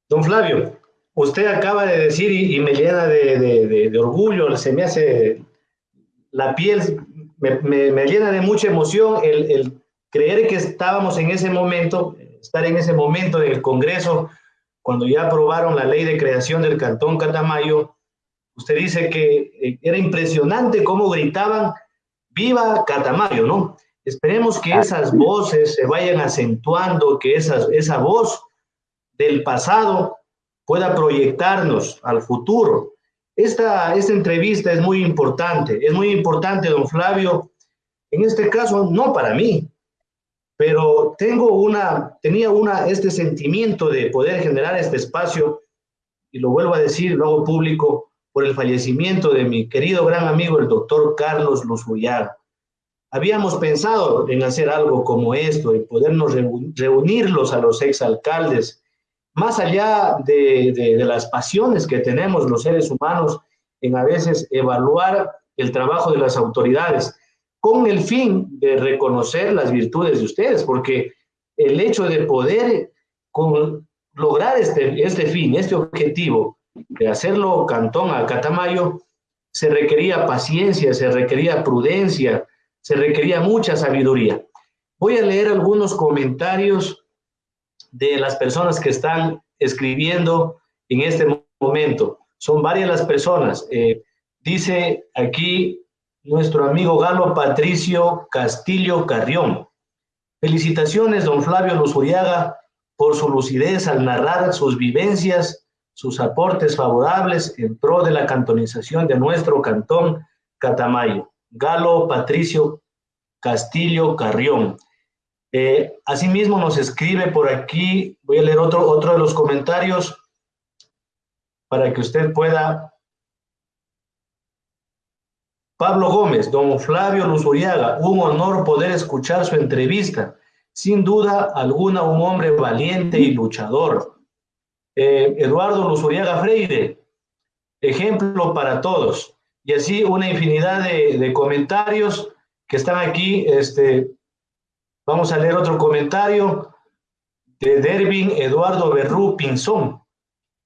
Speaker 1: Don Flavio, usted acaba de decir y, me llena de, de orgullo, se me hace la piel me, llena de mucha emoción el, creer que estábamos en ese momento, estar en ese momento del Congreso, cuando ya aprobaron la ley de creación del Cantón Catamayo. Usted dice que eh, era impresionante cómo gritaban, viva Catamayo, ¿no? Esperemos que esas voces se vayan acentuando, que esa, esa voz del pasado pueda proyectarnos al futuro. Esta, esta entrevista es muy importante, es muy importante, don Flavio, en este caso no para mí, pero tengo una, tenía una, este sentimiento de poder generar este espacio, y lo vuelvo a decir, lo hago público, por el fallecimiento de mi querido gran amigo, el doctor Carlos Luzullar. Habíamos pensado en hacer algo como esto, y podernos reunirlos a los exalcaldes, más allá de, las pasiones que tenemos los seres humanos en a veces evaluar el trabajo de las autoridades, con el fin de reconocer las virtudes de ustedes, porque el hecho de poder lograr este, este fin, este objetivo, de hacerlo cantón a Catamayo, se requería paciencia, se requería prudencia, se requería mucha sabiduría. Voy a leer algunos comentarios de las personas que están escribiendo en este momento. Son varias las personas. Eh, dice aquí nuestro amigo Galo Patricio Castillo Carrión. Felicitaciones, don Flavio Luzuriaga, por su lucidez al narrar sus vivencias, sus aportes favorables en pro de la cantonización de nuestro cantón Catamayo. Galo Patricio Castillo Carrión. Eh, asimismo nos escribe por aquí, voy a leer otro, otro de los comentarios para que usted pueda. Pablo Gómez, don Flavio Luzuriaga, un honor poder escuchar su entrevista. Sin duda alguna, un hombre valiente y luchador. Eh, Eduardo Luzuriaga Freire, ejemplo para todos. y así una infinidad de, comentarios que están aquí. Este, vamos a leer otro comentario de Dervin Eduardo Berrú Pinzón.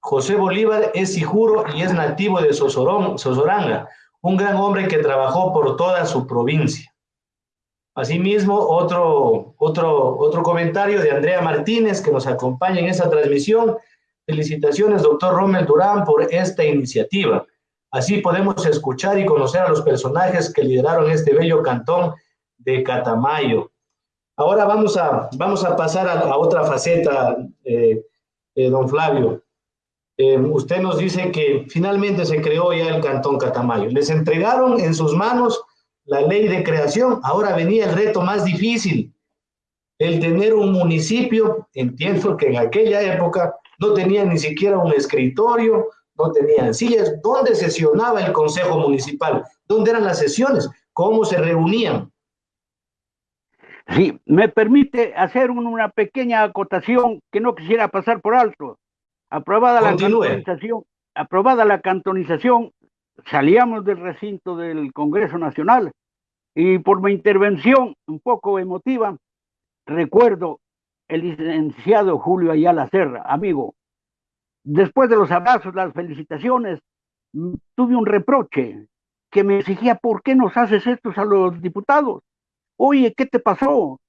Speaker 1: José Bolívar es hijuro y es nativo de Sosorón, Sosoranga, un gran hombre que trabajó por toda su provincia. Asimismo, otro, otro, otro comentario de Andrea Martínez, que nos acompaña en esta transmisión. Felicitaciones, doctor Rommel Durán, por esta iniciativa. Así podemos escuchar y conocer a los personajes que lideraron este bello cantón de Catamayo. Ahora vamos a, vamos a pasar a, otra faceta, eh, eh, don Flavio. Eh, usted nos dice que finalmente se creó ya el Cantón Catamayo. Les entregaron en sus manos la ley de creación. Ahora venía el reto más difícil, el tener un municipio. Entiendo que en aquella época no tenía ni siquiera un escritorio, no tenían sillas. ¿Dónde sesionaba el Consejo Municipal? ¿Dónde eran las sesiones? ¿Cómo se reunían?
Speaker 2: Sí, me permite hacer una pequeña acotación que no quisiera pasar por alto. Aprobada la cantonización, aprobada la cantonización, salíamos del recinto del Congreso Nacional y por mi intervención un poco emotiva, recuerdo el licenciado Julio Ayala Serra, amigo. Después de los abrazos, las felicitaciones, mm, tuve un reproche que me exigía, ¿por qué nos haces esto a los diputados? Oye, ¿qué te pasó?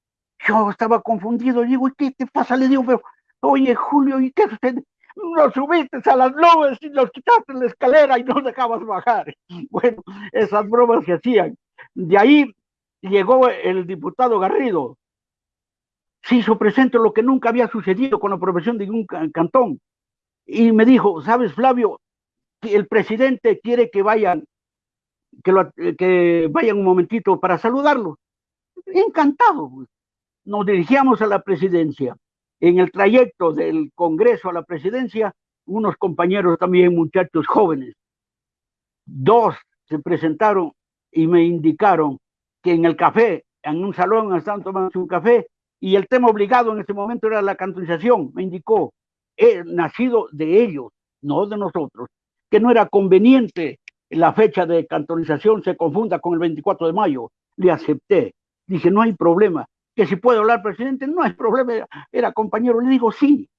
Speaker 2: Yo estaba confundido, digo, ¿y qué te pasa? Le digo, pero, oye, Julio, ¿y qué sucede? nos subiste a las nubes y nos quitaste la escalera y nos dejabas bajar. <laughs> Bueno, esas bromas se hacían. De ahí llegó el diputado Garrido. Se hizo presente lo que nunca había sucedido con la aprobación de un cantón. Y me dijo, ¿sabes, Flavio? El presidente quiere que vayan, que, que vayan un momentito para saludarlo. Encantado. Pues. Nos dirigíamos a la presidencia en el trayecto del Congreso a la presidencia, unos compañeros también, muchachos jóvenes, dos se presentaron y me indicaron que en el café, en un salón estaban tomando un café, y el tema obligado en ese momento era la cantonización, me indicó, he nacido de ellos, no de nosotros, que no era conveniente la fecha de cantonización se confunda con el 24 de mayo. Le acepté. Dije, no hay problema que si puedo hablar presidente, no hay problema, era, compañero, le digo sí.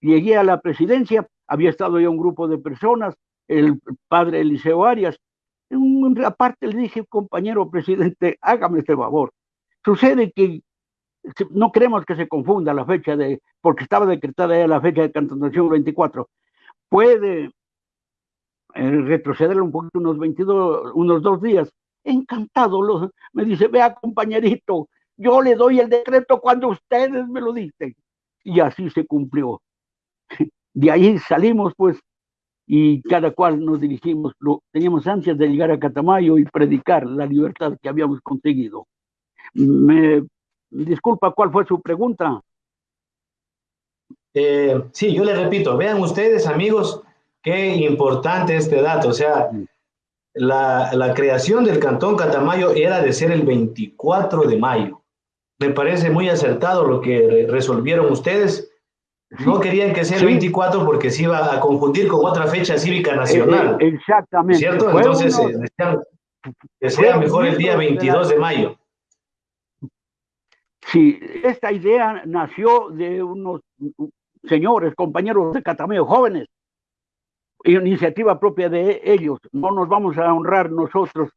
Speaker 2: Llegué a la presidencia, había estado ya un grupo de personas, el padre Eliseo Arias, aparte le dije, compañero presidente, hágame este favor. Sucede que no queremos que se confunda la fecha de, porque estaba decretada ya la fecha de cantonación 24. Puede eh, retroceder un poquito, unos 22, unos dos días. Encantado, me dice, vea compañerito, yo le doy el decreto cuando ustedes me lo dicen. Y así se cumplió. <laughs> De ahí salimos, pues, y cada cual nos dirigimos. teníamos ansias de llegar a Catamayo y predicar la libertad que habíamos conseguido. Me disculpa, ¿cuál fue su pregunta?
Speaker 1: Eh, sí, yo le repito, vean ustedes, amigos, qué importante este dato. O sea, la, la creación del Cantón Catamayo era de ser el 24 de mayo me parece muy acertado lo que resolvieron ustedes. No querían que sea el 24 porque se iba a confundir con otra fecha cívica eh, nacional.
Speaker 2: Eh, exactamente.
Speaker 1: ¿Cierto? Entonces, eh, que sea mejor el día 22 de mayo.
Speaker 2: Sí, esta idea nació de unos señores, compañeros de Catameo, jóvenes, iniciativa propia de ellos. No nos vamos a honrar nosotros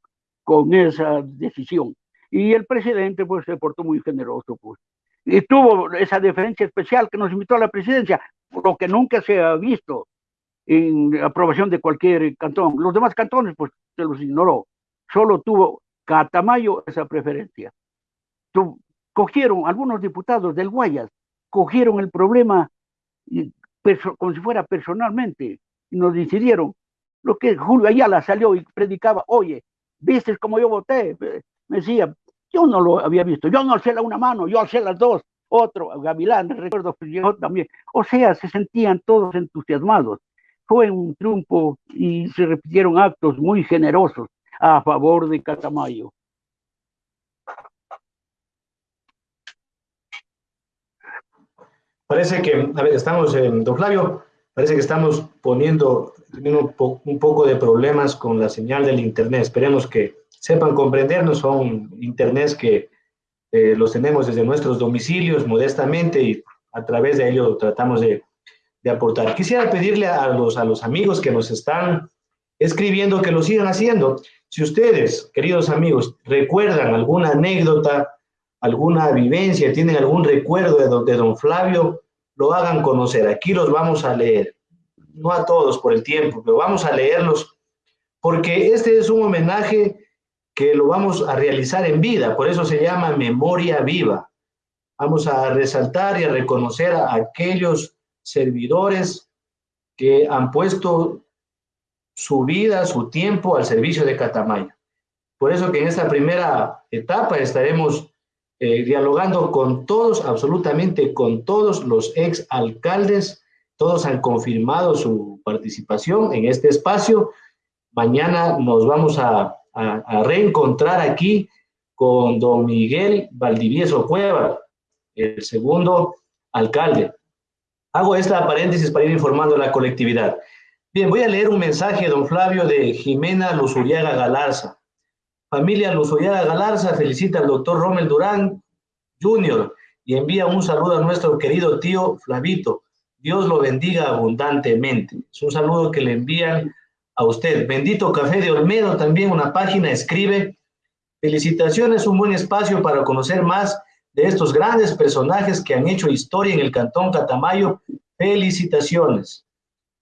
Speaker 2: con esa decisión. Y el presidente pues se portó muy generoso, pues. Y tuvo esa deferencia especial que nos invitó a la presidencia, lo que nunca se ha visto en aprobación de cualquier cantón. Los demás cantones pues se los ignoró. Solo tuvo Catamayo esa preferencia. cogieron algunos diputados del Guayas, cogieron el problema como si fuera personalmente nos decidieron. Lo que Julio Ayala salió y predicaba, oye, viste cómo yo voté, me decía, yo no lo había visto, yo no alcé la una mano, yo alcé las dos, otro, Gavilán, recuerdo que yo también. O sea, se sentían todos entusiasmados. Fue un triunfo y se repitieron actos muy generosos a favor de Catamayo.
Speaker 1: Parece que, a ver, estamos en, don Flavio, Parece que estamos poniendo un, poco de problemas con la señal del Internet. Esperemos que sepan comprendernos. Son Internets que eh, los tenemos desde nuestros domicilios modestamente y a través de ello tratamos de, de aportar. Quisiera pedirle a los, a los amigos que nos están escribiendo que lo sigan haciendo. Si ustedes, queridos amigos, recuerdan alguna anécdota, alguna vivencia, tienen algún recuerdo de de don Flavio, lo hagan conocer. Aquí los vamos a leer. No a todos por el tiempo, pero vamos a leerlos porque este es un homenaje que lo vamos a realizar en vida, por eso se llama memoria viva. Vamos a resaltar y a reconocer a aquellos servidores que han puesto su vida, su tiempo al servicio de Catamayo. Por eso que en esta primera etapa estaremos eh, dialogando con todos, absolutamente con todos los ex alcaldes, todos han confirmado su participación en este espacio. Mañana nos vamos a, reencontrar aquí con don Miguel Valdivieso Cueva, el segundo alcalde. Hago esta paréntesis para ir informando a la colectividad. Bien, voy a leer un mensaje, don Flavio, de Jimena Luzuriaga Galarza. Familia Luzuriaga Galarza felicita al doctor Rommel Durán Jr. y envía un saludo a nuestro querido tío Flavito. Dios lo bendiga abundantemente. Es un saludo que le envían a usted. Bendito Café de Olmedo, también una página escribe. Felicitaciones, un buen espacio para conocer más de estos grandes personajes que han hecho historia en el Cantón Catamayo. Felicitaciones.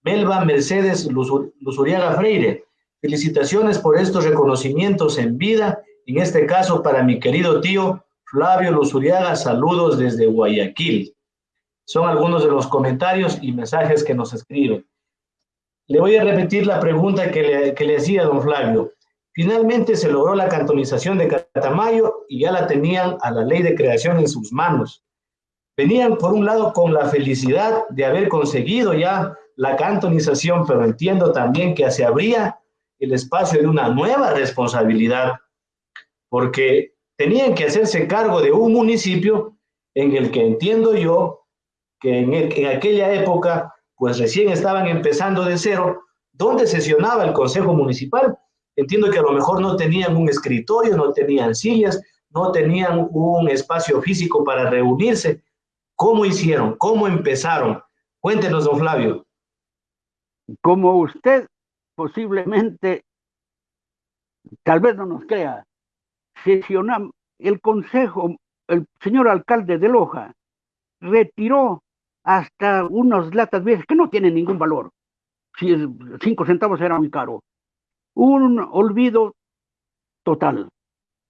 Speaker 1: Melba Mercedes Luzuriaga Freire, felicitaciones por estos reconocimientos en vida, en este caso para mi querido tío Flavio Luzuriaga, saludos desde Guayaquil. Son algunos de los comentarios y mensajes que nos escriben. Le voy a repetir la pregunta que le, que le hacía don Flavio. Finalmente se logró la cantonización de Catamayo y ya la tenían a la ley de creación en sus manos. Venían, por un lado, con la felicidad de haber conseguido ya la cantonización, pero entiendo también que se abría el espacio de una nueva responsabilidad, porque tenían que hacerse cargo de un municipio en el que entiendo yo que en, aquella época, pues recién estaban empezando de cero, donde sesionaba el Consejo Municipal. Entiendo que a lo mejor no tenían un escritorio, no tenían sillas, no tenían un espacio físico para reunirse. ¿Cómo hicieron? ¿Cómo empezaron? Cuéntenos, don Flavio
Speaker 2: como usted posiblemente, tal vez no nos crea, sesionamos, el consejo, el señor alcalde de Loja retiró hasta unas latas viejas que no tienen ningún valor. Si cinco centavos era muy caro. Un olvido total.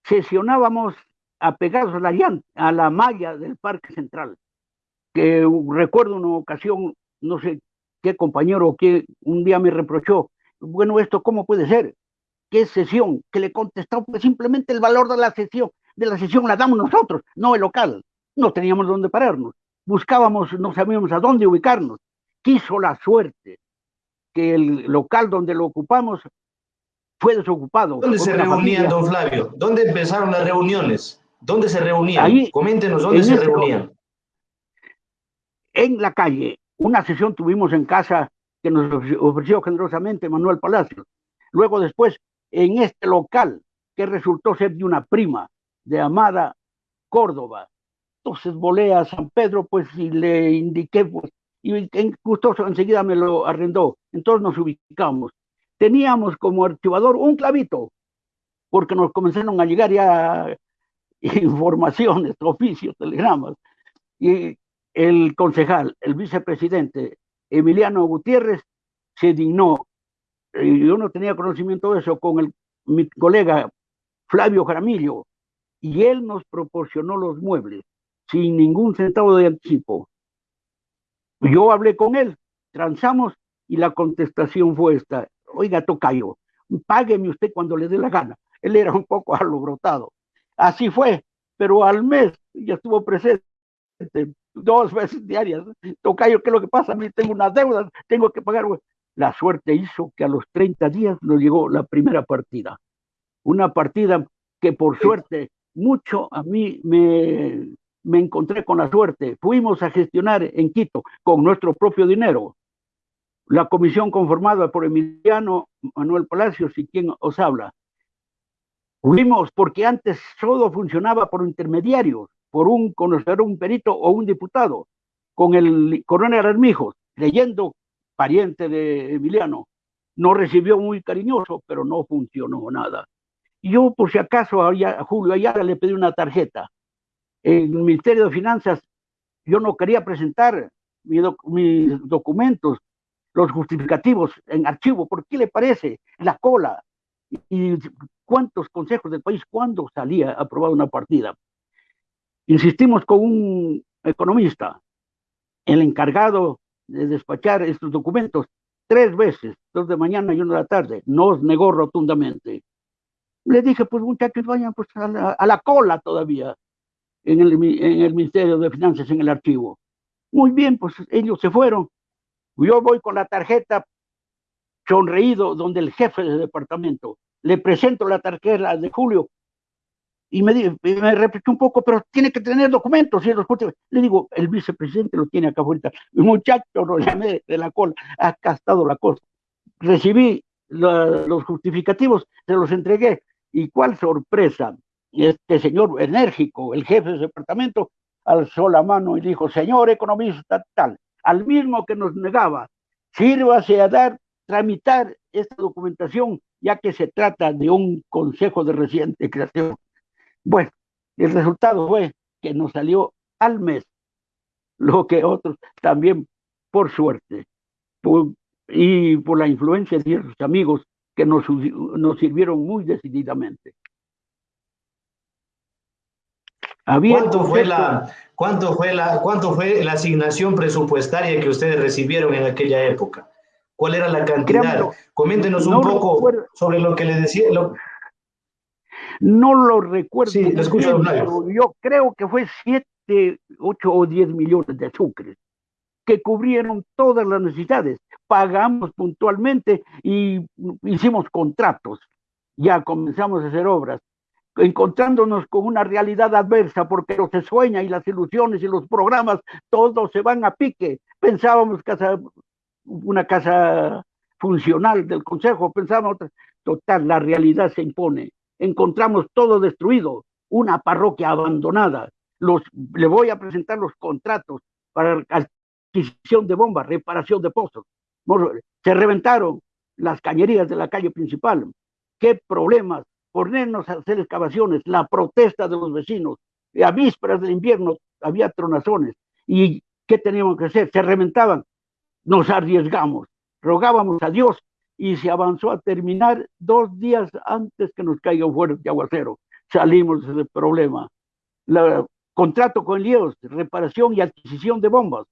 Speaker 2: Sesionábamos apegados a la, a la malla del Parque Central, que recuerdo una ocasión, no sé qué compañero que un día me reprochó, bueno, esto cómo puede ser, qué sesión, que le contestó pues simplemente el valor de la sesión, de la sesión la damos nosotros, no el local, no teníamos dónde pararnos, buscábamos, no sabíamos a dónde ubicarnos, quiso la suerte que el local donde lo ocupamos fue desocupado.
Speaker 1: ¿Dónde se reunían, don Flavio? ¿Dónde empezaron las reuniones? ¿Dónde se reunían? Ahí, Coméntenos dónde se reunían.
Speaker 2: En la calle, una sesión tuvimos en casa que nos ofreció generosamente Manuel Palacios. Luego después, en este local, que resultó ser de una prima de Amada Córdoba. Entonces volé a San Pedro, pues, y le indiqué, pues, y gustoso enseguida me lo arrendó. Entonces nos ubicamos. Teníamos como archivador un clavito, porque nos comenzaron a llegar ya informaciones, <laughs> oficios, telegramas. Y el concejal, el vicepresidente Emiliano Gutiérrez, se dignó, y yo no tenía conocimiento de eso, con el, mi colega Flavio Jaramillo, y él nos proporcionó los muebles sin ningún centavo de anticipo. Yo hablé con él, transamos y la contestación fue esta, oiga, tocayo, págueme usted cuando le dé la gana. Él era un poco <laughs> alobrotado. Así fue, pero al mes ya estuvo presente dos veces diarias. Tocayo, ¿qué es lo que pasa? A mí tengo una deuda, tengo que pagar. La suerte hizo que a los 30 días nos llegó la primera partida. Una partida que por suerte mucho a mí me, me encontré con la suerte. Fuimos a gestionar en Quito con nuestro propio dinero. la comisión conformada por Emiliano Manuel Palacios y quien os habla. Fuimos porque antes todo funcionaba por intermediarios, por un conocedor, un perito o un diputado, con el coronel Armijos, leyendo pariente de Emiliano. No recibió muy cariñoso, pero no funcionó nada. Yo, por si acaso, a Julio Ayala le pedí una tarjeta. En el Ministerio de Finanzas, yo no quería presentar mis, documentos, los justificativos en archivo, ¿por qué le parece? La cola. Y cuántos consejos del país, cuándo salía aprobada una partida. Insistimos con un economista, el encargado de despachar estos documentos, tres veces, dos de mañana y una de la tarde, nos negó rotundamente. Le dije, pues muchachos, vayan pues, a, la, cola todavía en el, en el Ministerio de Finanzas, en el archivo. Muy bien, pues ellos se fueron. Yo voy con la tarjeta sonreído donde el jefe del departamento le presento la tarjeta de Julio y me, me repitió un poco, pero tiene que tener documentos. Y los le digo, el vicepresidente lo tiene acá. El muchacho lo llamé de la cola, ha estado la cosa. Recibí los justificativos, se los entregué. Y cuál sorpresa, este señor enérgico, el jefe del departamento, alzó la mano y dijo, señor economista tal, al mismo que nos negaba, sírvase a dar, tramitar esta documentación, ya que se trata de un consejo de reciente creación bueno, el resultado fue que nos salió al mes lo que otros también, por suerte, y por la influencia de ciertos amigos que nos, nos sirvieron muy decididamente.
Speaker 1: ¿Cuánto, fue la, cuánto, fue la, ¿Cuánto fue la asignación presupuestaria que ustedes recibieron en aquella época? ¿Cuál era la cantidad? Coméntenos un poco sobre lo que le decía,
Speaker 2: no lo recuerdo. Sí, escucho, pero yo creo que fue 7, 8 o 10 millones de azúcares que cubrieron todas las necesidades. Pagamos puntualmente y hicimos contratos. Ya comenzamos a hacer obras, encontrándonos con una realidad adversa, porque lo se sueña y las ilusiones y los programas, todos se van a pique. Pensábamos que una casa funcional del Consejo, pensábamos, total, la realidad se impone encontramos todo destruido, una parroquia abandonada. Los, le voy a presentar los contratos para adquisición de bombas, reparación de pozos. Se reventaron las cañerías de la calle principal. ¿Qué problemas? Ponernos a hacer excavaciones, la protesta de los vecinos. A vísperas del invierno había tronazones. ¿Y qué teníamos que hacer? Se reventaban. Nos arriesgamos. Rogábamos a Dios y se avanzó a terminar dos días antes que nos caiga un fuerte aguacero. Salimos de ese problema. La, contrato con Líos, reparación y adquisición de bombas.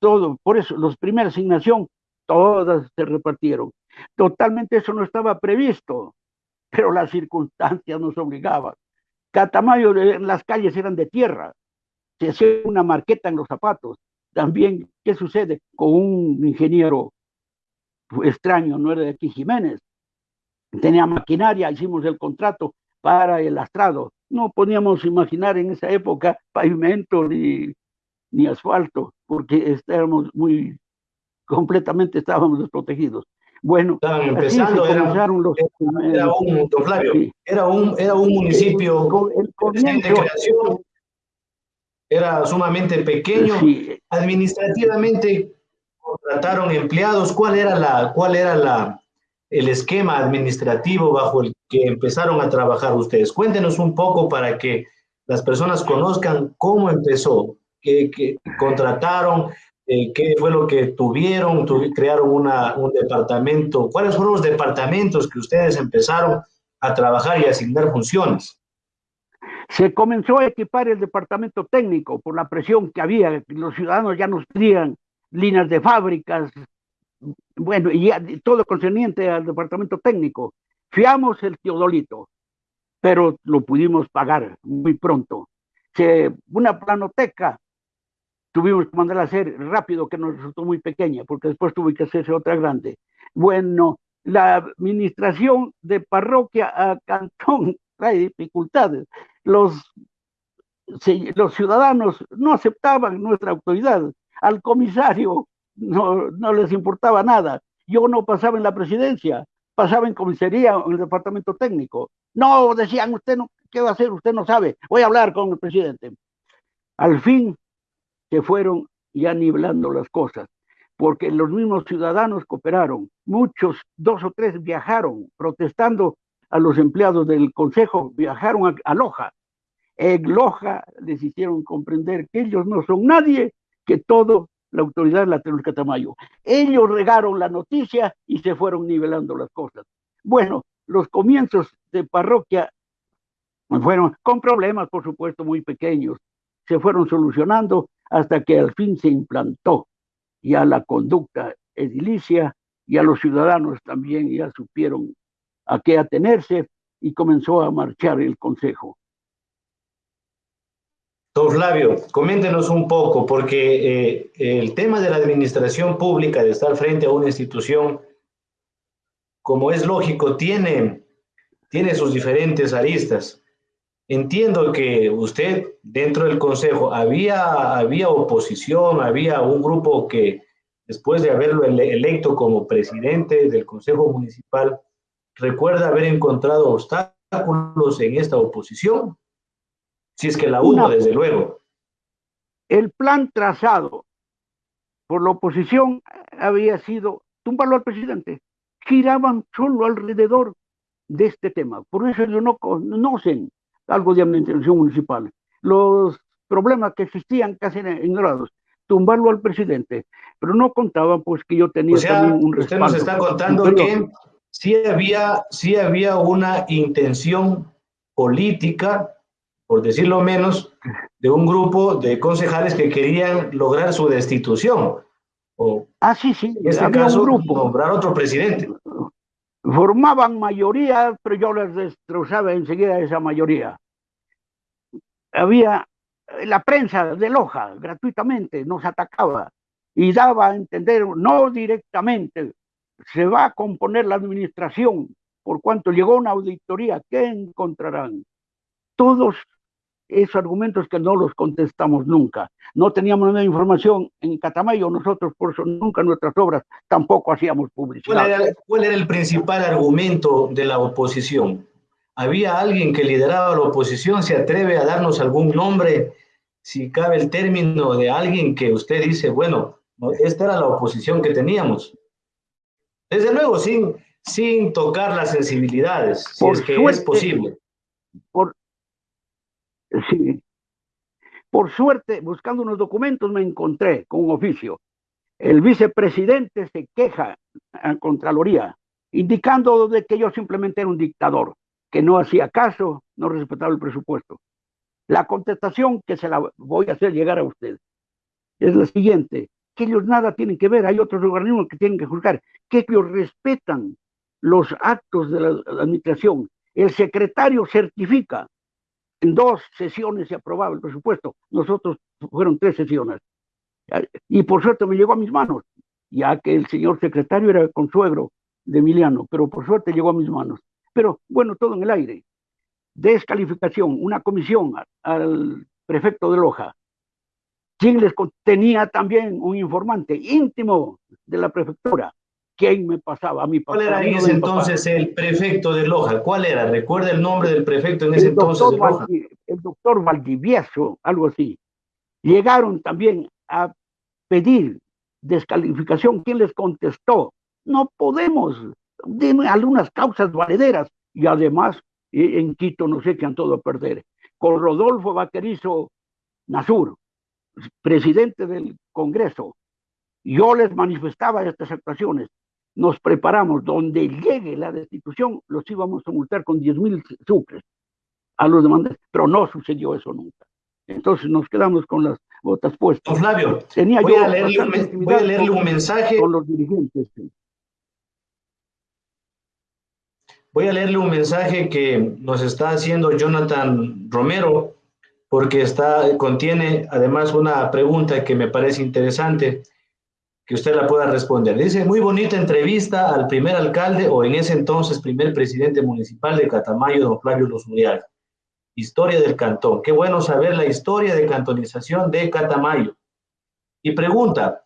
Speaker 2: Todo, por eso, los primeras asignación, todas se repartieron. Totalmente eso no estaba previsto, pero las circunstancias nos obligaban. Catamayo, las calles eran de tierra, se hacía una marqueta en los zapatos. También, ¿qué sucede? Con un ingeniero extraño, no era de aquí Jiménez. Tenía maquinaria, hicimos el contrato para el astrado. No podíamos imaginar en esa época pavimento ni, ni asfalto, porque estábamos muy, completamente estábamos desprotegidos. Bueno,
Speaker 1: Estaban empezando, era, los, era, un, era, un, era un municipio el, de creación, era sumamente pequeño, administrativamente contrataron empleados, ¿cuál era, la, cuál era la, el esquema administrativo bajo el que empezaron a trabajar ustedes? Cuéntenos un poco para que las personas conozcan cómo empezó, qué, contrataron, eh, qué fue lo que tuvieron, crearon una, un departamento, cuáles fueron los departamentos que ustedes empezaron a trabajar y asignar funciones.
Speaker 2: Se comenzó a equipar el departamento técnico por la presión que había, los ciudadanos ya nos pedían líneas de fábricas, bueno, y todo concerniente al departamento técnico. Fiamos el teodolito, pero lo pudimos pagar muy pronto. Se, una planoteca tuvimos que mandar a hacer rápido, que nos resultó muy pequeña, porque después tuve que hacerse otra grande. Bueno, la administración de parroquia a cantón <laughs> trae dificultades. Los, los ciudadanos no aceptaban nuestra autoridad al comisario no, les importaba nada. Yo no pasaba en la presidencia, pasaba en comisaría, en el departamento técnico. No, decían, usted no, ¿qué va a hacer? Usted no sabe. Voy a hablar con el presidente. Al fin se fueron ya nivelando las cosas, porque los mismos ciudadanos cooperaron. Muchos, dos o tres, viajaron protestando a los empleados del Consejo, viajaron a, a Loja. En Loja les hicieron comprender que ellos no son nadie, que todo la autoridad la tenemos Catamayo. Ellos regaron la noticia y se fueron nivelando las cosas. Bueno, los comienzos de parroquia fueron con problemas, por supuesto, muy pequeños. Se fueron solucionando hasta que al fin se implantó ya la conducta edilicia y a los ciudadanos también ya supieron a qué atenerse y comenzó a marchar el consejo.
Speaker 1: Don Flavio, coméntenos un poco, porque eh, el tema de la administración pública, de estar frente a una institución, como es lógico, tiene, tiene sus diferentes aristas. Entiendo que usted, dentro del Consejo, había, había oposición, había un grupo que, después de haberlo electo como presidente del Consejo Municipal, recuerda haber encontrado obstáculos en esta oposición si es que la uno, desde luego.
Speaker 2: El plan trazado por la oposición había sido tumbarlo al presidente. Giraban solo alrededor de este tema. Por eso ellos no conocen algo de administración municipal. Los problemas que existían casi ignorados. Tumbarlo al presidente. Pero no contaban pues que yo tenía también un
Speaker 1: Usted nos está contando que sí había, sí había una intención política por decirlo menos, de un grupo de concejales que querían lograr su destitución.
Speaker 2: O, ah, sí, sí.
Speaker 1: En este caso, un grupo. nombrar otro presidente.
Speaker 2: Formaban mayoría, pero yo les destrozaba enseguida esa mayoría. Había la prensa de Loja, gratuitamente, nos atacaba y daba a entender, no directamente, se va a componer la administración, por cuanto llegó una auditoría, ¿qué encontrarán? Todos esos argumentos que no los contestamos nunca. No teníamos nada de información en Catamayo, nosotros por eso nunca nuestras obras tampoco hacíamos publicidad.
Speaker 1: ¿Cuál era, el principal argumento de la oposición? ¿Había alguien que lideraba la oposición? ¿Se atreve a darnos algún nombre? Si cabe el término de alguien que usted dice, bueno, esta era la oposición que teníamos. Desde luego, sin, sin tocar las sensibilidades, si es que es posible.
Speaker 2: Por, Sí. Por suerte, buscando unos documentos, me encontré con un oficio. El vicepresidente se queja a Contraloría, indicando de que yo simplemente era un dictador, que no hacía caso, no respetaba el presupuesto. La contestación que se la voy a hacer llegar a usted es la siguiente, que ellos nada tienen que ver, hay otros organismos que tienen que juzgar, que ellos respetan los actos de la administración. El secretario certifica en dos sesiones se aprobaba el presupuesto. Nosotros fueron tres sesiones. Y por suerte me llegó a mis manos, ya que el señor secretario era consuegro de Emiliano, pero por suerte llegó a mis manos. Pero bueno, todo en el aire. Descalificación, una comisión al prefecto de Loja, quien les tenía también un informante íntimo de la prefectura, quién me pasaba a mi
Speaker 1: papá. ¿Cuál era en ese entonces el prefecto de Loja? ¿Cuál era? ¿Recuerda el nombre del prefecto en ese entonces de Loja?
Speaker 2: el doctor Valdivieso, algo así. Llegaron también a pedir descalificación. ¿Quién les contestó? No podemos. Dime algunas causas valederas. Y además, e, en Quito no sé qué han todo a perder. Con Rodolfo Vaquerizo Nazur, presidente del Congreso, yo les manifestaba estas actuaciones nos preparamos, donde llegue la destitución, los íbamos a multar con 10 mil sucres a los demandantes, pero no sucedió eso nunca. Entonces nos quedamos con las botas puestas.
Speaker 1: Don Flavio, Tenía voy, a leerle, un, voy a leerle un mensaje.
Speaker 2: Con los dirigentes.
Speaker 1: Voy a leerle un mensaje que nos está haciendo Jonathan Romero, porque está, contiene además una pregunta que me parece interesante que usted la pueda responder. Dice, muy bonita entrevista al primer alcalde o en ese entonces primer presidente municipal de Catamayo, don Flavio Los Historia del cantón. Qué bueno saber la historia de cantonización de Catamayo. Y pregunta,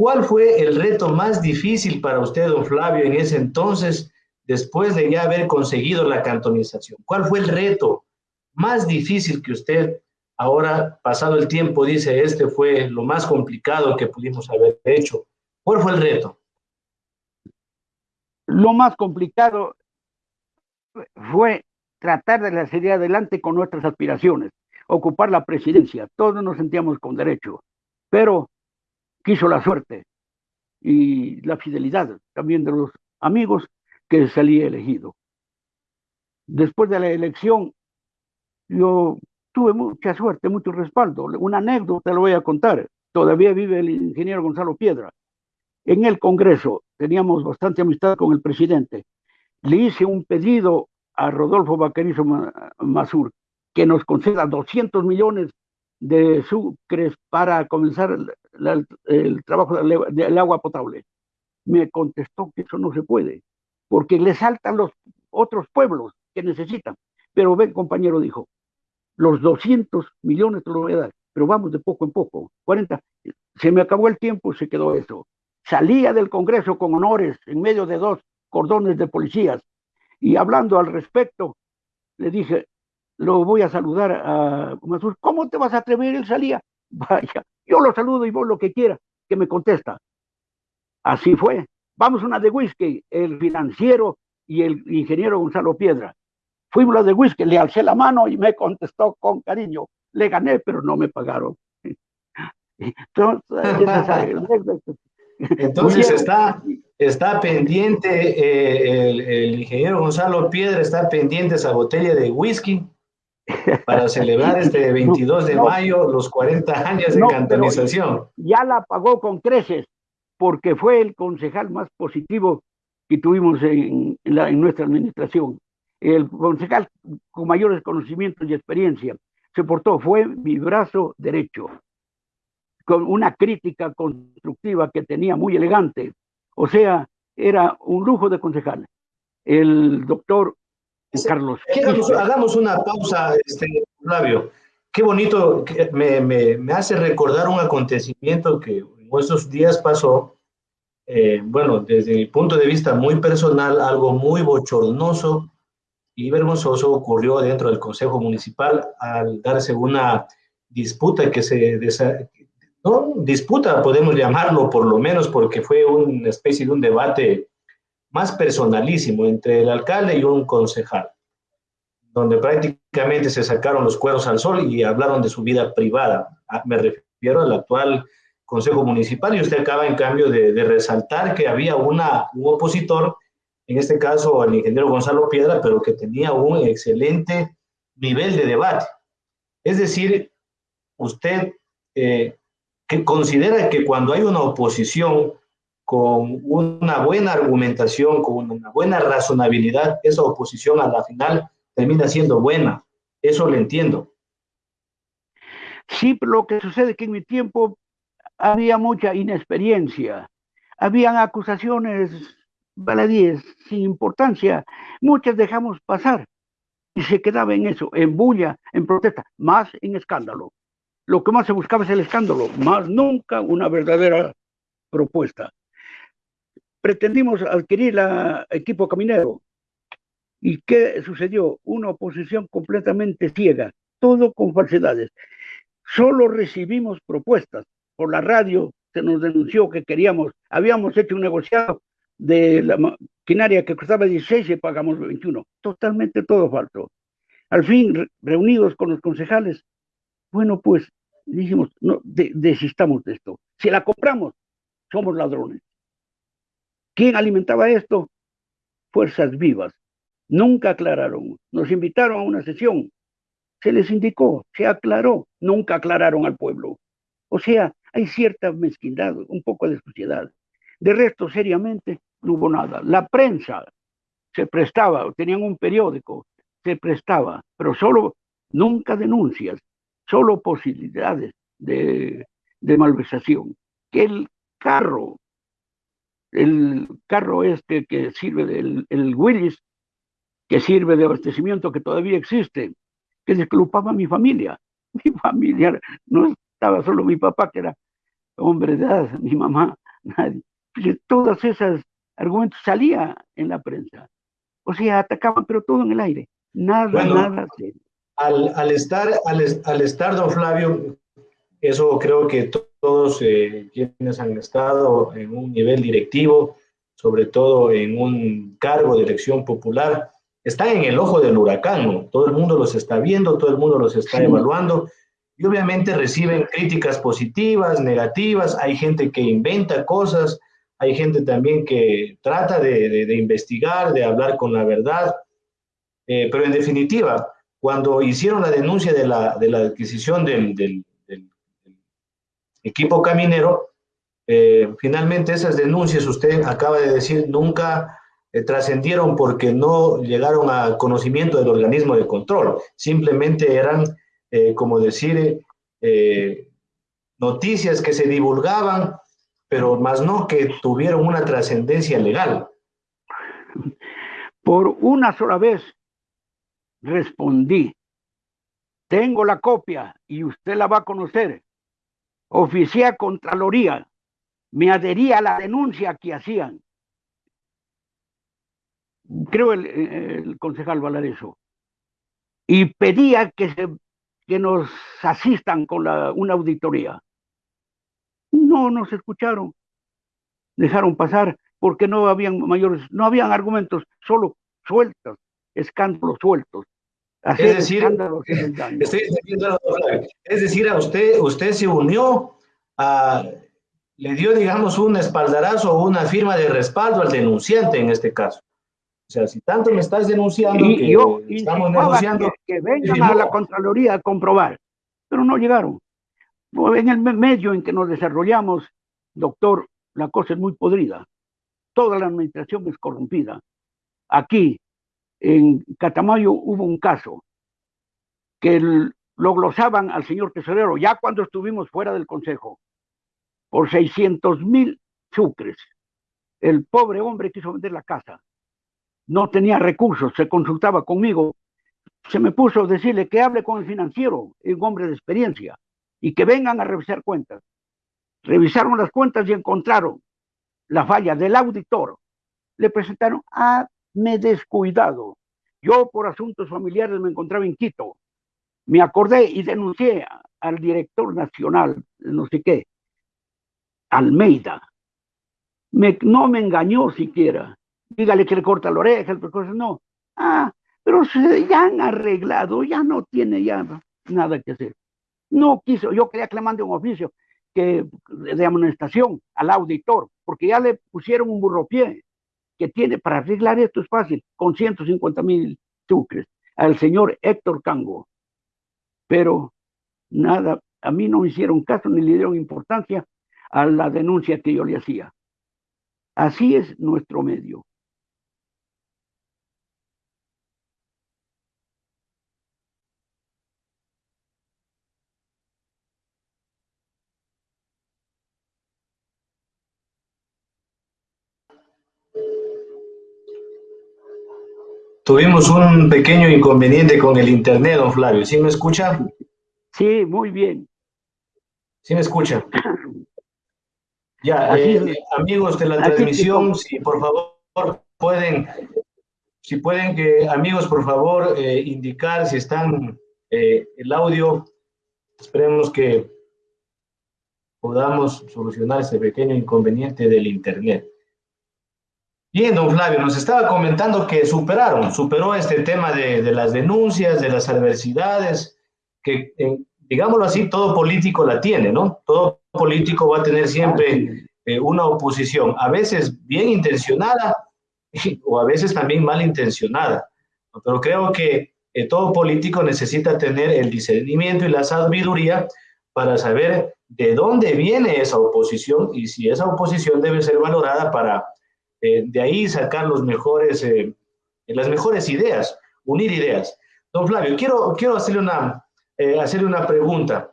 Speaker 1: ¿Cuál fue el reto más difícil para usted, don Flavio, en ese entonces, después de ya haber conseguido la cantonización? ¿Cuál fue el reto más difícil que usted ahora, pasado el tiempo, dice, este fue lo más complicado que pudimos haber hecho? ¿Cuál fue el reto?
Speaker 2: Lo más complicado fue tratar de seguir adelante con nuestras aspiraciones, ocupar la presidencia. Todos nos sentíamos con derecho, pero quiso la suerte y la fidelidad también de los amigos que salí elegido. Después de la elección, yo tuve mucha suerte, mucho respaldo. Una anécdota lo voy a contar. Todavía vive el ingeniero Gonzalo Piedra. En el Congreso teníamos bastante amistad con el presidente. Le hice un pedido a Rodolfo Vaquerizo Mazur que nos conceda 200 millones de sucres para comenzar el, trabajo del, agua potable. Me contestó que eso no se puede, porque le saltan los otros pueblos que necesitan. Pero ven, compañero, dijo, los 200 millones te lo voy a dar, pero vamos de poco en poco. 40. Se me acabó el tiempo, se quedó eso. Salía del Congreso con honores en medio de dos cordones de policías y hablando al respecto, le dije, lo voy a saludar a Masur. ¿Cómo te vas a atrever? Él salía. <laughs> Vaya, yo lo saludo y vos lo que quiera, que me contesta. Así fue. Vamos una de whisky, el financiero y el ingeniero Gonzalo Piedra. Fuimos de whisky, le alcé la mano y me contestó con cariño. Le gané, pero no me pagaron. <laughs>
Speaker 1: Entonces, <laughs> está, está pendiente, eh, el, el, ingeniero Gonzalo Piedra está pendiente esa botella de whisky para celebrar <laughs> este 22 de mayo los 40 años de cantonización.
Speaker 2: Ya la pagó con creces, porque fue el concejal más positivo que tuvimos en, en, nuestra administración. El concejal con mayores conocimientos y experiencia se portó, fue mi brazo derecho, con una crítica constructiva que tenía muy elegante. O sea, era un lujo de concejal. El doctor Carlos.
Speaker 1: hagamos una pausa, este, Flavio. Qué bonito, me, me, me, hace recordar un acontecimiento que en estos días pasó, eh, bueno, desde mi punto de vista muy personal, algo muy bochornoso y vergonzoso ocurrió dentro del Consejo Municipal al darse una disputa que se, no disputa, podemos llamarlo por lo menos, porque fue una especie de un debate más personalísimo entre el alcalde y un concejal, donde prácticamente se sacaron los cueros al sol y hablaron de su vida privada. Ah, me refiero al actual Consejo Municipal y usted acaba en cambio de, resaltar que había una, un opositor, en este caso el ingeniero Gonzalo Piedra, pero que tenía un excelente nivel de debate. Es decir, usted eh, que considera que cuando hay una oposición con una buena argumentación, con una buena razonabilidad, esa oposición a la final termina siendo buena. Eso lo entiendo.
Speaker 2: Sí, pero lo que sucede es que en mi tiempo había mucha inexperiencia, habían acusaciones baladíes sin importancia, muchas dejamos pasar y se quedaba en eso, en bulla, en protesta, más en escándalo. Lo que más se buscaba es el escándalo, más nunca una verdadera propuesta pretendimos adquirir el equipo caminero. ¿Y qué sucedió? Una oposición completamente ciega, todo con falsedades. Solo recibimos propuestas. Por la radio se nos denunció que queríamos, habíamos hecho un negociado de la maquinaria que costaba 16 y pagamos 21. Totalmente todo falso. Al fin, reunidos con los concejales, bueno, pues dijimos, no, desistamos de esto. Si la compramos, somos ladrones. ¿Quién alimentaba esto? Fuerzas vivas. Nunca aclararon. Nos invitaron a una sesión. Se les indicó, se aclaró. Nunca aclararon al pueblo. O sea, hay cierta mezquindad, un poco de suciedad. De resto, seriamente, no hubo nada. La prensa se prestaba, tenían un periódico, se prestaba, pero solo, nunca denuncias, solo posibilidades de, de malversación. Que el carro el carro este que sirve del el Willis, que sirve de abastecimiento que todavía existe, que desculpaba a mi familia. <laughs> Mi familia no estaba solo mi papá, que era hombre de edad, mi mamá, nadie. Todos esos argumentos salían en la prensa. O sea, atacaban, pero todo en el aire. Nada, nada
Speaker 1: Al, al, estar, al, al, estar, don Flavio, eso creo que todos eh, quienes han estado en un nivel directivo, sobre todo en un cargo de elección popular, están en el ojo del huracán, ¿no? Todo el mundo los está viendo, todo el mundo los está evaluando y obviamente reciben críticas positivas, negativas, hay gente que inventa cosas, hay gente también que trata de, de, investigar, de hablar con la verdad, eh, pero en definitiva, cuando hicieron la denuncia de la, de la adquisición del, del, del, equipo caminero, eh, finalmente esas denuncias, usted acaba de decir, nunca eh, trascendieron porque no llegaron a conocimiento del organismo de control, simplemente eran eh, como decir, eh, noticias que se divulgaban, pero más no que tuvieron una trascendencia legal.
Speaker 2: Por una sola vez respondí, tengo la copia y usted la va a conocer. Oficié Contraloría, me adhería a la denuncia que hacían. Creo el, concejal Valareso. Y pedía que se que nos asistan con una auditoría. No nos escucharon, dejaron pasar porque no habían mayores, no habían argumentos, solo sueltos, escándalos sueltos.
Speaker 1: Es decir, es decir, a usted, usted se unió a, le dio, digamos, un espaldarazo o una firma de respaldo al denunciante en este caso. O sea, si tanto me estás denunciando
Speaker 2: y, que yo estamos negociando... Que, vengan a la Contraloría a comprobar, pero no llegaron. En el medio en que nos desarrollamos, doctor, la cosa es muy podrida. Toda la administración es corrompida. Aquí, en Catamayo, hubo un caso que lo glosaban al señor tesorero ya cuando estuvimos fuera del consejo por 600 mil sucres. El pobre hombre quiso vender la casa no tenía recursos, se consultaba conmigo, se me puso a decirle que hable con el financiero, un hombre de experiencia, y que vengan a revisar cuentas. Revisaron las cuentas y encontraron la falla del auditor. Le presentaron, ah, me descuidado. Yo por asuntos familiares me encontraba en Quito. Me acordé y denuncié al director nacional, no sé qué, Almeida. Me, no me engañó siquiera dígale que le corta la oreja, no. Ah, pero se, ya han arreglado, ya no tiene ya nada que hacer. No quiso, yo quería que le mande un oficio que, de amonestación al auditor, porque ya le pusieron un burropié que tiene para arreglar esto es fácil, con 150 mil sucres, al señor Héctor Cango. Pero nada, a mí no me hicieron caso ni le dieron importancia a la denuncia que yo le hacía. Así es nuestro medio.
Speaker 1: Tuvimos un pequeño inconveniente con el internet, don Flavio. ¿Sí me escucha?
Speaker 2: Sí, muy bien.
Speaker 1: ¿Sí me escucha? <clears throat> Ya, eh, amigos de la transmisión, si por favor pueden, si pueden que, amigos, por favor, eh, indicar si están eh, el audio. Esperemos que podamos solucionar ese pequeño inconveniente del internet. Bien, don Flavio, nos estaba comentando que superaron, superó este tema de, las denuncias, de las adversidades, que, digámoslo así, todo político la tiene, ¿no? Todo político va a tener siempre eh, una oposición, a veces bien intencionada <laughs> o a veces también mal intencionada. Pero creo que eh, todo político necesita tener el discernimiento y la sabiduría para saber de dónde viene esa oposición y si esa oposición debe ser valorada para eh, de ahí sacar los mejores, eh, las mejores ideas, unir ideas. Don Flavio, quiero, quiero hacerle, una, eh, hacerle una pregunta.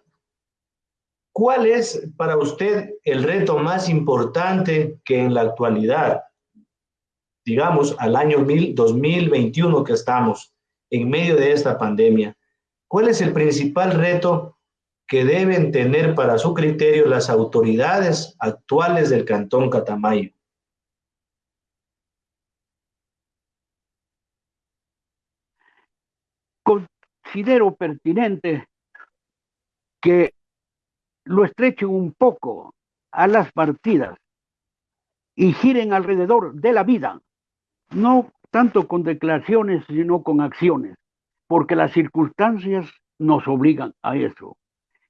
Speaker 1: ¿Cuál es para usted el reto más importante que en la actualidad, digamos, al año 2021 que estamos, en medio de esta pandemia, cuál es el principal reto que deben tener para su criterio las autoridades actuales del Cantón Catamayo?
Speaker 2: Considero pertinente que lo estrechen un poco a las partidas y giren alrededor de la vida, no tanto con declaraciones, sino con acciones, porque las circunstancias nos obligan a eso.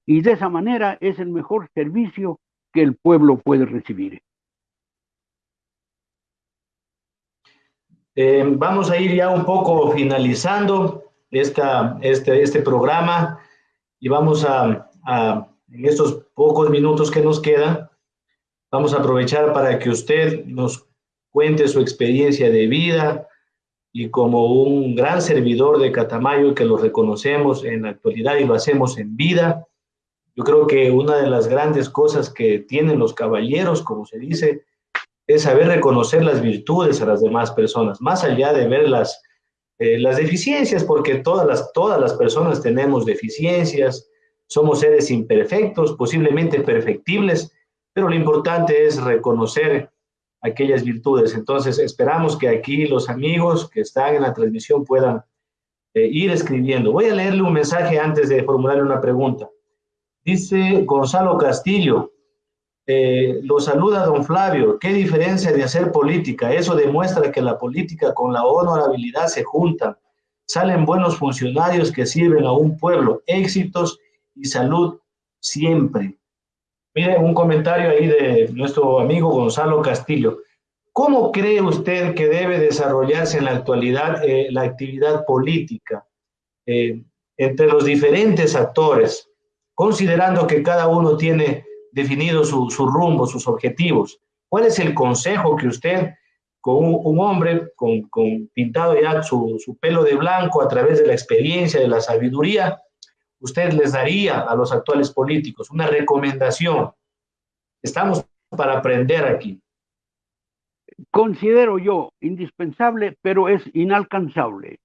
Speaker 2: Y de esa manera es el mejor servicio que el pueblo puede recibir.
Speaker 1: Eh, vamos a ir ya un poco finalizando este, este programa y vamos a, en estos pocos minutos que nos quedan, vamos a aprovechar para que usted nos cuente su experiencia de vida, y como un gran servidor de Catamayo que lo reconocemos en la actualidad y lo hacemos en vida. Yo creo que una de las grandes cosas que tienen los caballeros, como se dice, es saber reconocer las virtudes a las demás personas, más allá de ver las, eh, las deficiencias, porque todas las, todas las personas tenemos deficiencias, somos seres imperfectos, posiblemente perfectibles, pero lo importante es reconocer aquellas virtudes. Entonces, esperamos que aquí los amigos que están en la transmisión puedan eh, ir escribiendo. Voy a leerle un mensaje antes de formularle una pregunta. Dice Gonzalo Castillo, eh, lo saluda don Flavio, ¿qué diferencia de hacer política? Eso demuestra que la política con la honorabilidad se juntan. Salen buenos funcionarios que sirven a un pueblo, éxitos y salud siempre. Mire, un comentario ahí de nuestro amigo Gonzalo Castillo. ¿Cómo cree usted que debe desarrollarse en la actualidad eh, la actividad política eh, entre los diferentes actores, considerando que cada uno tiene definido su, rumbo, sus objetivos? ¿Cuál es el consejo que usted, con un, hombre con, pintado ya su, su pelo de blanco a través de la experiencia, de la sabiduría, usted les daría a los actuales políticos? Una recomendación. Estamos para aprender aquí.
Speaker 2: Considero yo indispensable, pero es inalcanzable.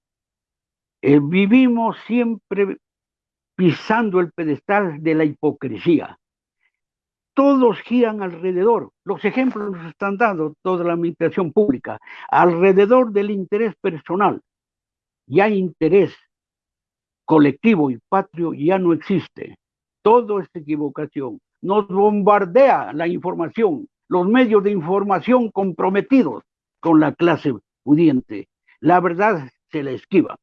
Speaker 2: Eh, vivimos siempre pisando el pedestal de la hipocresía. Todos giran alrededor, los ejemplos nos están dando toda la administración pública, alrededor del interés personal. Ya interés colectivo y patrio ya no existe. Todo es equivocación. Nos bombardea la información, los medios de información comprometidos con la clase pudiente. La verdad se la esquiva.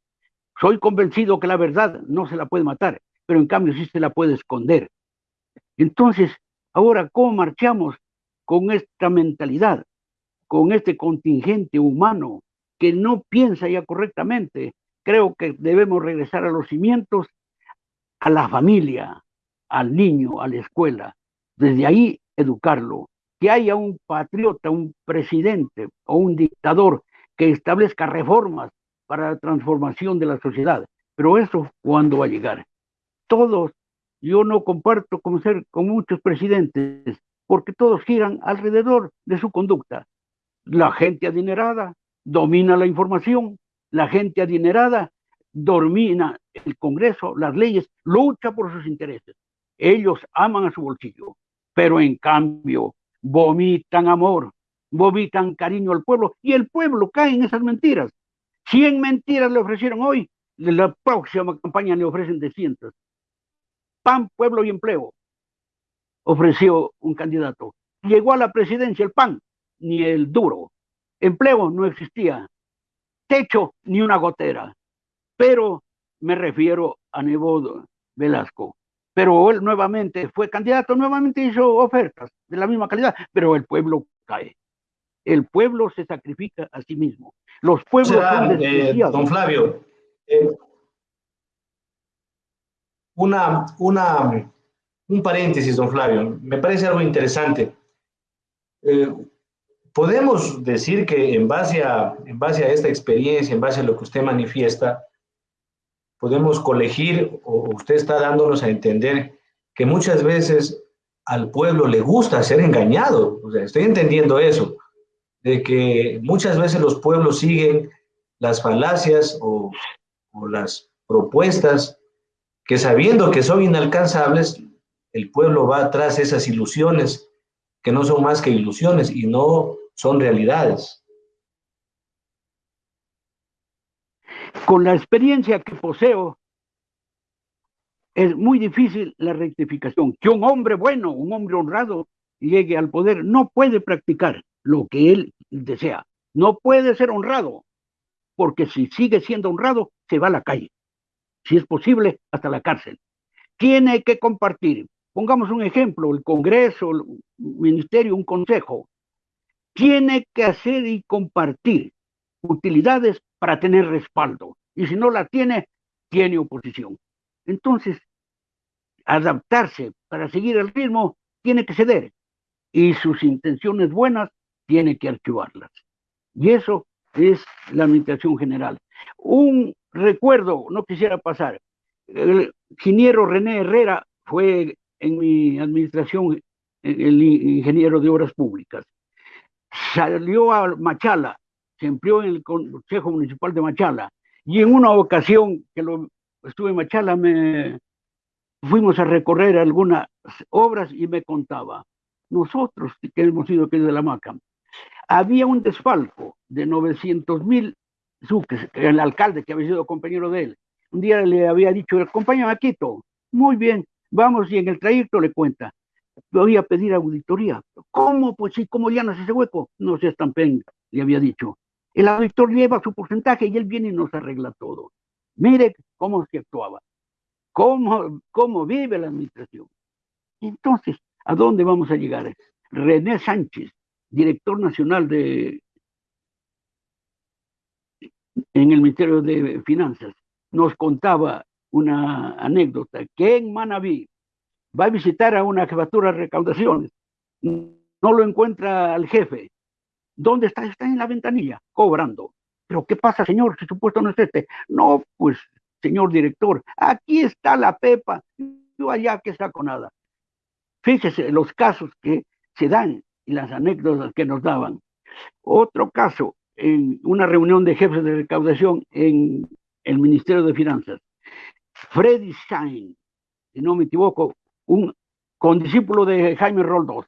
Speaker 2: Soy convencido que la verdad no se la puede matar, pero en cambio sí se la puede esconder. Entonces, ahora, ¿cómo marchamos con esta mentalidad, con este contingente humano que no piensa ya correctamente, creo que debemos regresar a los cimientos, a la familia, al niño, a la escuela. Desde ahí educarlo. Que haya un patriota, un presidente o un dictador que establezca reformas para la transformación de la sociedad. Pero eso, ¿cuándo va a llegar? Todos, yo no comparto con ser con muchos presidentes, porque todos giran alrededor de su conducta. La gente adinerada domina la información, la gente adinerada domina el Congreso, las leyes, lucha por sus intereses. Ellos aman a su bolsillo, pero en cambio vomitan amor, vomitan cariño al pueblo y el pueblo cae en esas mentiras. Cien mentiras le ofrecieron hoy, la próxima campaña le ofrecen de cientos. PAN, pueblo y empleo, ofreció un candidato. Llegó a la presidencia el PAN, ni el duro. Empleo no existía techo ni una gotera. Pero me refiero a Nebo Velasco. Pero él nuevamente fue candidato, nuevamente hizo ofertas de la misma calidad, pero el pueblo cae. El pueblo se sacrifica a sí mismo. Los pueblos son
Speaker 1: eh, Don Flavio, eh, una, una, un paréntesis, don Flavio. Me parece algo interesante. Eh, podemos decir que en base, a, en base a esta experiencia, en base a lo que usted manifiesta, podemos colegir, o usted está dándonos a entender que muchas veces al pueblo le gusta ser engañado. O sea, estoy entendiendo eso, de que muchas veces los pueblos siguen las falacias o, o las propuestas que sabiendo que son inalcanzables, el pueblo va atrás de esas ilusiones que no son más que ilusiones y no son realidades.
Speaker 2: Con la experiencia que poseo, es muy difícil la rectificación. Que un hombre bueno, un hombre honrado, llegue al poder, no puede practicar lo que él desea. No puede ser honrado, porque si sigue siendo honrado, se va a la calle. Si es posible, hasta la cárcel. Tiene que compartir. Pongamos un ejemplo, el Congreso, el Ministerio, un consejo. Tiene que hacer y compartir utilidades para tener respaldo. Y si no la tiene, tiene oposición. Entonces, adaptarse para seguir el ritmo, tiene que ceder. Y sus intenciones buenas, tiene que archivarlas. Y eso es la administración general. Un recuerdo, no quisiera pasar, el ingeniero René Herrera fue en mi administración el ingeniero de obras públicas. Salió a Machala, se empleó en el Consejo Municipal de Machala, y en una ocasión que lo, estuve en Machala, me, fuimos a recorrer algunas obras y me contaba, nosotros que hemos ido aquí de la MACAM, había un desfalco de 900 mil suques, el alcalde que había sido compañero de él. Un día le había dicho, acompáñame a Quito. Muy bien, vamos y en el trayecto le cuenta. Voy a pedir auditoría. ¿Cómo? Pues sí, ¿cómo llenas ese hueco? No se estampen, le había dicho. El auditor lleva su porcentaje y él viene y nos arregla todo. Mire cómo se actuaba, cómo, cómo vive la administración. Entonces, ¿a dónde vamos a llegar? René Sánchez, director nacional de en el Ministerio de Finanzas, nos contaba una anécdota que en Manabí va a visitar a una jefatura de recaudaciones, no lo encuentra al jefe. ¿Dónde está? Está en la ventanilla, cobrando. ¿Pero qué pasa, señor? Si supuesto no es este. No, pues, señor director, aquí está la pepa. Yo allá que saco nada. Fíjese los casos que se dan y las anécdotas que nos daban. Otro caso, en una reunión de jefes de recaudación en el Ministerio de Finanzas. Freddy Sain, si no me equivoco, un condiscípulo de Jaime Roldós,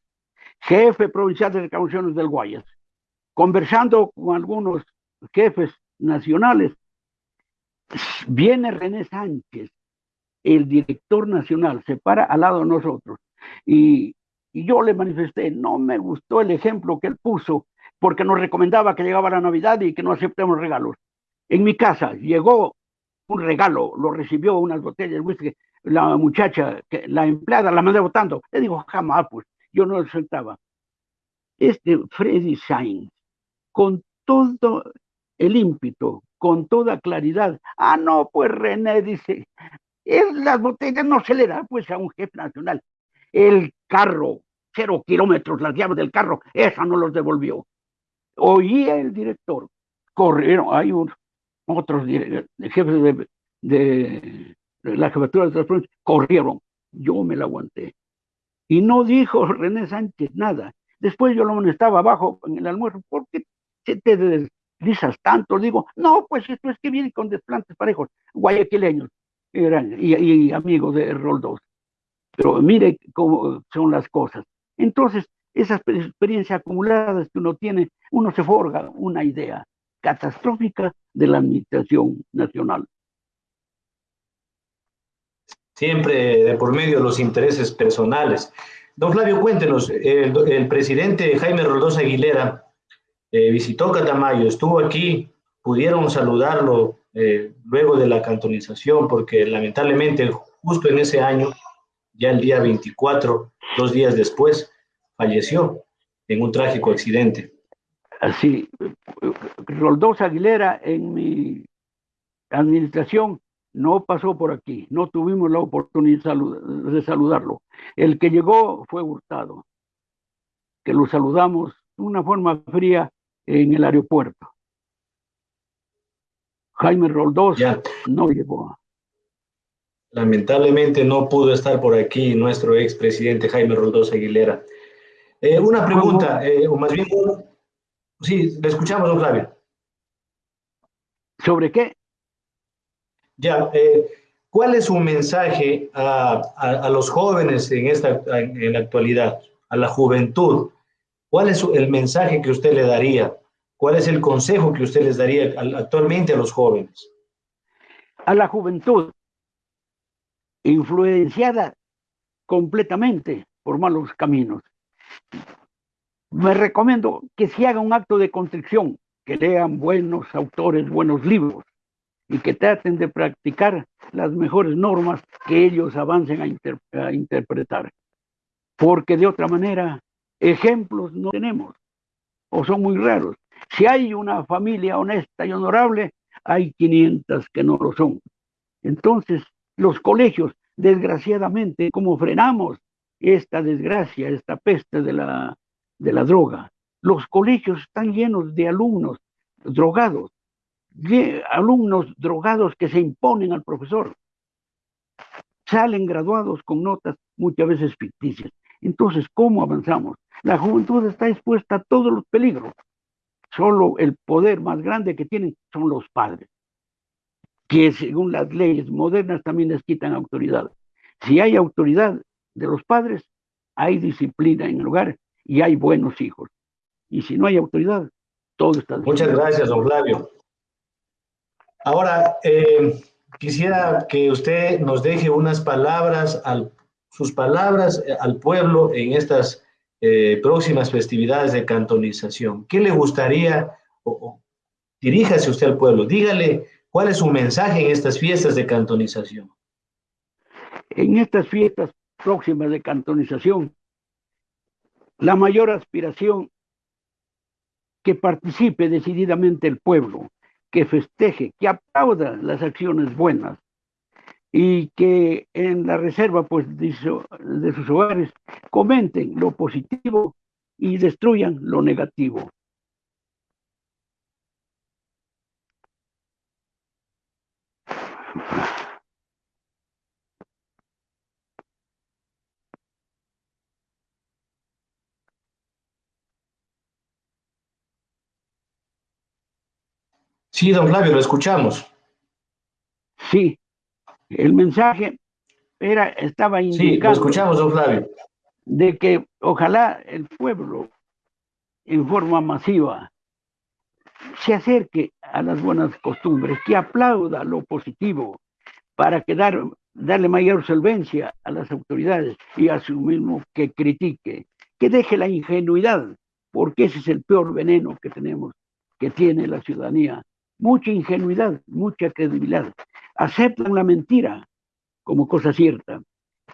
Speaker 2: jefe provincial de recaudaciones del Guayas, conversando con algunos jefes nacionales, viene René Sánchez, el director nacional, se para al lado de nosotros y y yo le manifesté, no me gustó el ejemplo que él puso, porque nos recomendaba que llegaba la Navidad y que no aceptemos regalos. En mi casa llegó un regalo, lo recibió unas botellas de whisky, la muchacha, la empleada, la mandé votando. Le digo, jamás, pues, yo no aceptaba. Este Freddy Sainz, con todo el ímpetu, con toda claridad, ah, no, pues René dice, las botellas no se le da pues a un jefe nacional el carro, cero kilómetros, las llaves del carro, esa no los devolvió. Oía el director, corrieron, hay otros jefes de, de, la jefatura de transporte, corrieron, yo me la aguanté. Y no dijo René Sánchez nada. Después yo lo estaba abajo en el almuerzo, ¿por qué te deslizas tanto? Digo, no, pues esto es que viene con desplantes parejos, guayaquileños, eran, y, y amigos de Roldós. Pero mire cómo son las cosas. Entonces, esas experiencias acumuladas que uno tiene, uno se forja una idea catastrófica de la administración nacional.
Speaker 1: Siempre de por medio de los intereses personales. Don Flavio, cuéntenos, el, presidente Jaime Roldós Aguilera eh, visitó Catamayo, estuvo aquí, pudieron saludarlo eh, luego de la cantonización, porque lamentablemente justo en ese año ya el día 24, dos días después, falleció en un trágico accidente.
Speaker 2: Así, Roldós Aguilera en mi administración no pasó por aquí, no tuvimos la oportunidad de saludarlo. El que llegó fue Hurtado, que lo saludamos de una forma fría en el aeropuerto. Jaime Roldós no llegó.
Speaker 1: Lamentablemente no pudo estar por aquí nuestro expresidente Jaime Roldós Aguilera. Eh, una pregunta, eh, o más bien, sí, le escuchamos, don Flavio.
Speaker 2: ¿Sobre qué?
Speaker 1: Ya, eh, ¿Cuál es su mensaje a, los jóvenes en, esta, en la actualidad, a la juventud? ¿Cuál es el mensaje que usted le daría? ¿Cuál es el consejo que usted les daría actualmente a los jóvenes?
Speaker 2: A la juventud, influenciada completamente por malos caminos. Me recomiendo que se haga un acto de constricción, que lean buenos autores, buenos libros, y que traten de practicar las mejores normas que ellos avancen a, interpretar. Porque de otra manera, ejemplos no tenemos, o son muy raros. Si hay una familia honesta y honorable, hay 500 que no lo son. Entonces, los colegios, desgraciadamente, ¿cómo frenamos esta desgracia, esta peste de la, de la droga? Los colegios están llenos de alumnos drogados, alumnos drogados que se imponen al profesor. Salen graduados con notas muchas veces ficticias. Entonces, ¿cómo avanzamos? La juventud está expuesta a todos los peligros. Solo el poder más grande que tienen son los padres, que según las leyes modernas también les quitan autoridad. Si hay autoridad de los padres, hay disciplina en el hogar y hay buenos hijos. Y si no hay autoridad, todo está...
Speaker 1: Muchas gracias, don Flavio. Ahora, eh, quisiera que usted nos deje unas palabras, al, sus palabras eh, al pueblo en estas eh, próximas festividades de cantonización. ¿Qué le gustaría? O, diríjase usted al pueblo, dígale cuál es su mensaje en estas fiestas de cantonización.
Speaker 2: En estas fiestas próximas de cantonización, la mayor aspiración que participe decididamente el pueblo, que festeje, que aplauda las acciones buenas y que en la reserva pues, de, sus hogares comenten lo positivo y destruyan lo negativo.
Speaker 1: Sí, don Flavio, lo escuchamos.
Speaker 2: Sí, el mensaje era, estaba indicando.
Speaker 1: Sí, lo escuchamos, don Flavio.
Speaker 2: De que ojalá el pueblo, en forma masiva, se acerque a las buenas costumbres, que aplauda lo positivo para que darle mayor solvencia a las autoridades y a su mismo que critique, que deje la ingenuidad, porque ese es el peor veneno que tenemos, que tiene la ciudadanía mucha ingenuidad, mucha credibilidad. Aceptan la mentira como cosa cierta.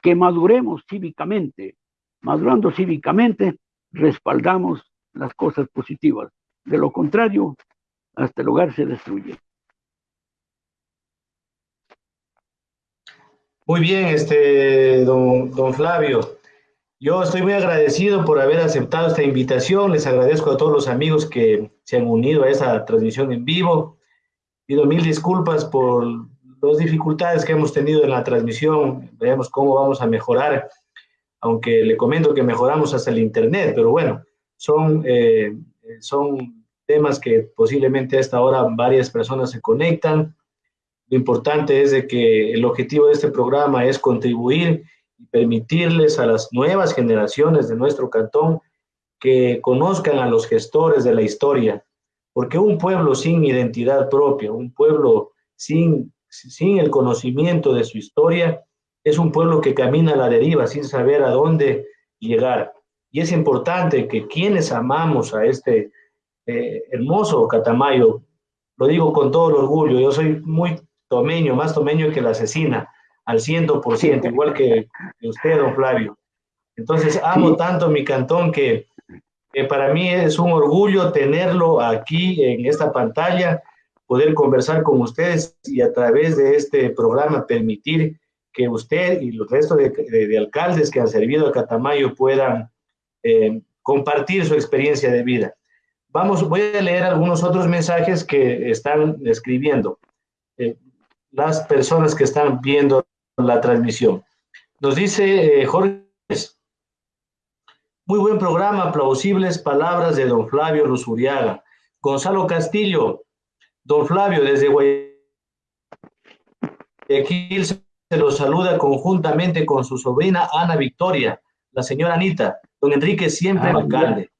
Speaker 2: Que maduremos cívicamente. Madurando cívicamente, respaldamos las cosas positivas. De lo contrario, hasta el hogar se destruye.
Speaker 1: Muy bien, este, don, don Flavio. Yo estoy muy agradecido por haber aceptado esta invitación. Les agradezco a todos los amigos que se han unido a esa transmisión en vivo. Pido mil disculpas por las dificultades que hemos tenido en la transmisión. Veamos cómo vamos a mejorar, aunque le comento que mejoramos hasta el Internet, pero bueno, son, eh, son temas que posiblemente a esta hora varias personas se conectan. Lo importante es de que el objetivo de este programa es contribuir y permitirles a las nuevas generaciones de nuestro cantón que conozcan a los gestores de la historia, porque un pueblo sin identidad propia, un pueblo sin, sin el conocimiento de su historia, es un pueblo que camina a la deriva sin saber a dónde llegar. Y es importante que quienes amamos a este eh, hermoso Catamayo, lo digo con todo el orgullo, yo soy muy tomeño, más tomeño que la asesina, al ciento por ciento, igual que, que usted, don Flavio. Entonces amo tanto mi cantón que para mí es un orgullo tenerlo aquí en esta pantalla, poder conversar con ustedes y a través de este programa permitir que usted y los restos de, alcaldes que han servido a Catamayo puedan eh, compartir su experiencia de vida. Vamos, voy a leer algunos otros mensajes que están escribiendo eh, las personas que están viendo la transmisión. Nos dice eh, Jorge muy buen programa, plausibles palabras de don Flavio Rusuriaga. Gonzalo Castillo, don Flavio, desde Guayaquil los saluda conjuntamente con su sobrina Ana Victoria, la señora Anita, don Enrique siempre ah, alcalde.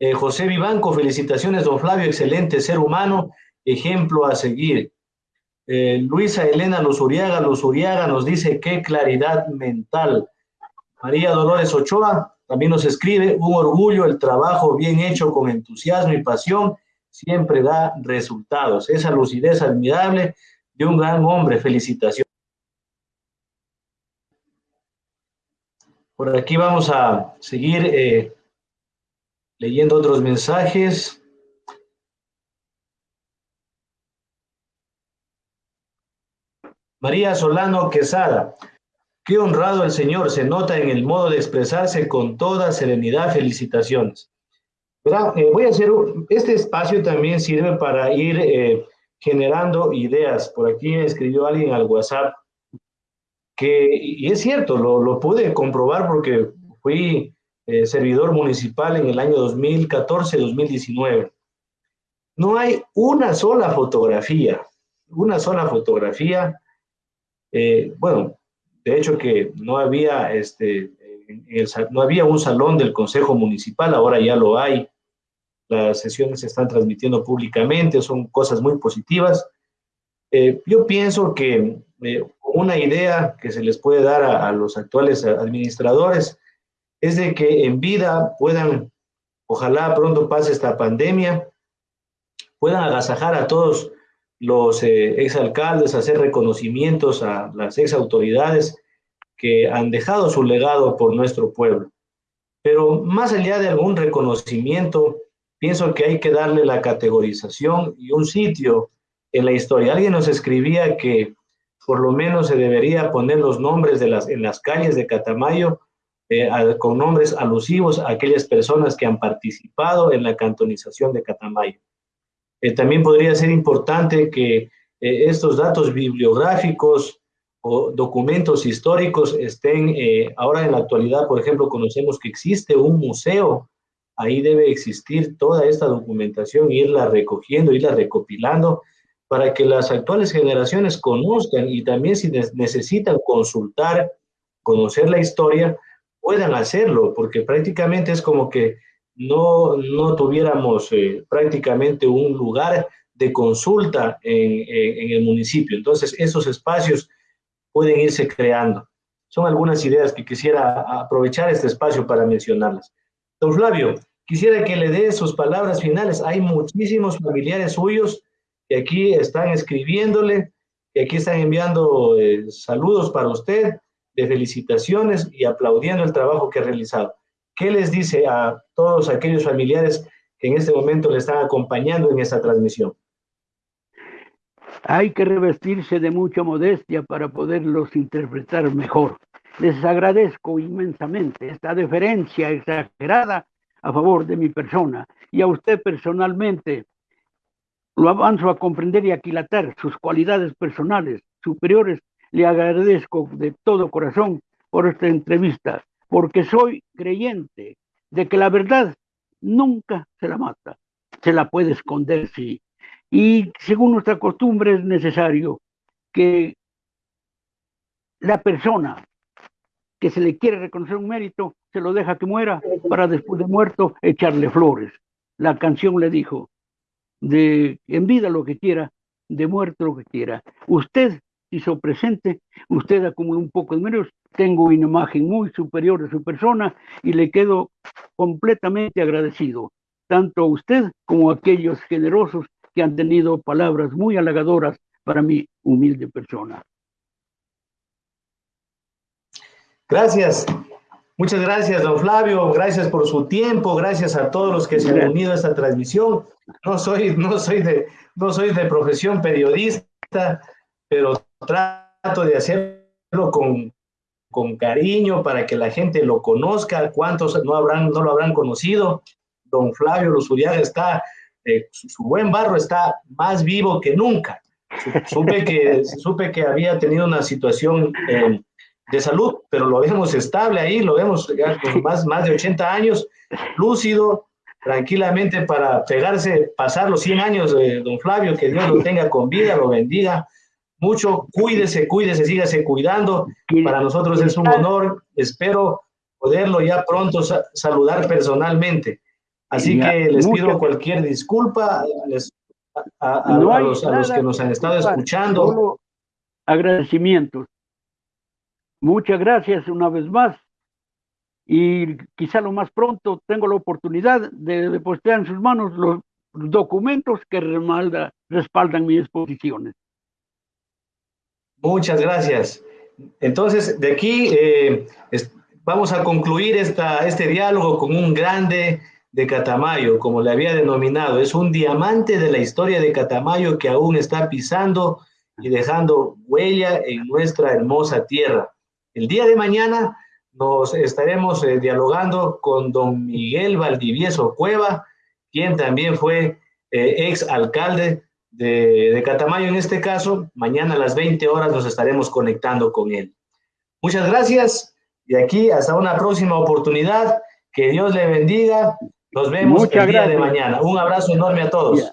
Speaker 1: Eh, José Vivanco, felicitaciones, don Flavio, excelente ser humano, ejemplo a seguir. Eh, Luisa Elena Luzuriaga, Luzuriaga nos dice qué claridad mental. María Dolores Ochoa también nos escribe, un orgullo, el trabajo bien hecho con entusiasmo y pasión siempre da resultados. Esa lucidez admirable de un gran hombre, felicitaciones. Por aquí vamos a seguir eh, leyendo otros mensajes. María Solano Quesada. Qué honrado el Señor, se nota en el modo de expresarse con toda serenidad. Felicitaciones. Eh, voy a hacer, este espacio también sirve para ir eh, generando ideas. Por aquí escribió alguien al WhatsApp que, y es cierto, lo, lo pude comprobar porque fui eh, servidor municipal en el año 2014-2019. No hay una sola fotografía, una sola fotografía. Eh, bueno, de hecho que no había, este, no había un salón del Consejo Municipal, ahora ya lo hay. Las sesiones se están transmitiendo públicamente, son cosas muy positivas. Eh, yo pienso que una idea que se les puede dar a, los actuales administradores es de que en vida puedan, ojalá pronto pase esta pandemia, puedan agasajar a todos los eh, exalcaldes, hacer reconocimientos a las exautoridades que han dejado su legado por nuestro pueblo. Pero más allá de algún reconocimiento, pienso que hay que darle la categorización y un sitio en la historia. Alguien nos escribía que por lo menos se debería poner los nombres de las, en las calles de Catamayo eh, con nombres alusivos a aquellas personas que han participado en la cantonización de Catamayo. Eh, también podría ser importante que eh, estos datos bibliográficos o documentos históricos estén ahora en la actualidad, por ejemplo, conocemos que existe un museo, ahí debe existir toda esta documentación, irla recogiendo, irla recopilando para que las actuales generaciones conozcan y también si necesitan consultar, conocer la historia, puedan hacerlo, porque prácticamente es como que no, no tuviéramos eh, prácticamente un lugar de consulta en, en, el municipio. Entonces, esos espacios pueden irse creando. Son algunas ideas que quisiera aprovechar este espacio para mencionarlas. Don Flavio, quisiera que le dé sus palabras finales. Hay muchísimos familiares suyos que aquí están escribiéndole, que aquí están enviando eh, saludos para usted, de felicitaciones y aplaudiendo el trabajo que ha realizado. ¿Qué les dice a todos aquellos familiares que en este momento le están acompañando en esta transmisión?
Speaker 2: Hay que revestirse de mucha modestia para poderlos interpretar mejor. Les agradezco inmensamente esta deferencia exagerada a favor de mi persona y a usted personalmente lo avanzo a comprender y aquilatar sus cualidades personales superiores. Le agradezco de todo corazón por esta entrevista, porque soy creyente de que la verdad nunca se la mata, se la puede esconder, sí. Y según nuestra costumbre es necesario que la persona que se le quiere reconocer un mérito, se lo deja que muera para después de muerto echarle flores. La canción le dijo, de en vida lo que quiera, de muerto lo que quiera. Usted hizo presente, usted acumuló un poco de menos, tengo una imagen muy superior de su persona y le quedo completamente agradecido, tanto a usted como a aquellos generosos que han tenido palabras muy halagadoras para mi humilde persona.
Speaker 1: Gracias. Muchas gracias, don Flavio. Gracias por su tiempo. Gracias a todos los que se han unido a esta transmisión. No soy, no soy, de, no soy de profesión periodista, pero trato de hacerlo con, con cariño para que la gente lo conozca. ¿Cuántos no, habrán, no lo habrán conocido? Don Flavio Luzuriaga está, eh, su, buen barro está más vivo que nunca. Supe que, <laughs> supe que había tenido una situación eh, de salud, pero lo vemos estable ahí, lo vemos con más, más de 80 años, lúcido, tranquilamente para pegarse, pasar los 100 años de don Flavio, que Dios lo tenga con vida, lo bendiga, mucho, cuídese, cuídese, sígase cuidando. Para nosotros es un honor, espero poderlo ya pronto saludar personalmente. Así que les pido cualquier disculpa a, los, que nos han estado escuchando.
Speaker 2: agradecimientos. Muchas gracias una vez más. Y quizá lo más pronto tengo la oportunidad de depositar en sus manos los documentos que respaldan mis exposiciones.
Speaker 1: Muchas gracias. Entonces, de aquí eh, vamos a concluir esta, este diálogo con un grande de Catamayo, como le había denominado. Es un diamante de la historia de Catamayo que aún está pisando y dejando huella en nuestra hermosa tierra. El día de mañana nos estaremos eh, dialogando con don Miguel Valdivieso Cueva, quien también fue eh, ex alcalde de, de, Catamayo en este caso. Mañana a las 20 horas nos estaremos conectando con él. Muchas gracias y aquí hasta una próxima oportunidad. Que Dios le bendiga. Nos vemos el día de mañana. Un abrazo enorme a todos.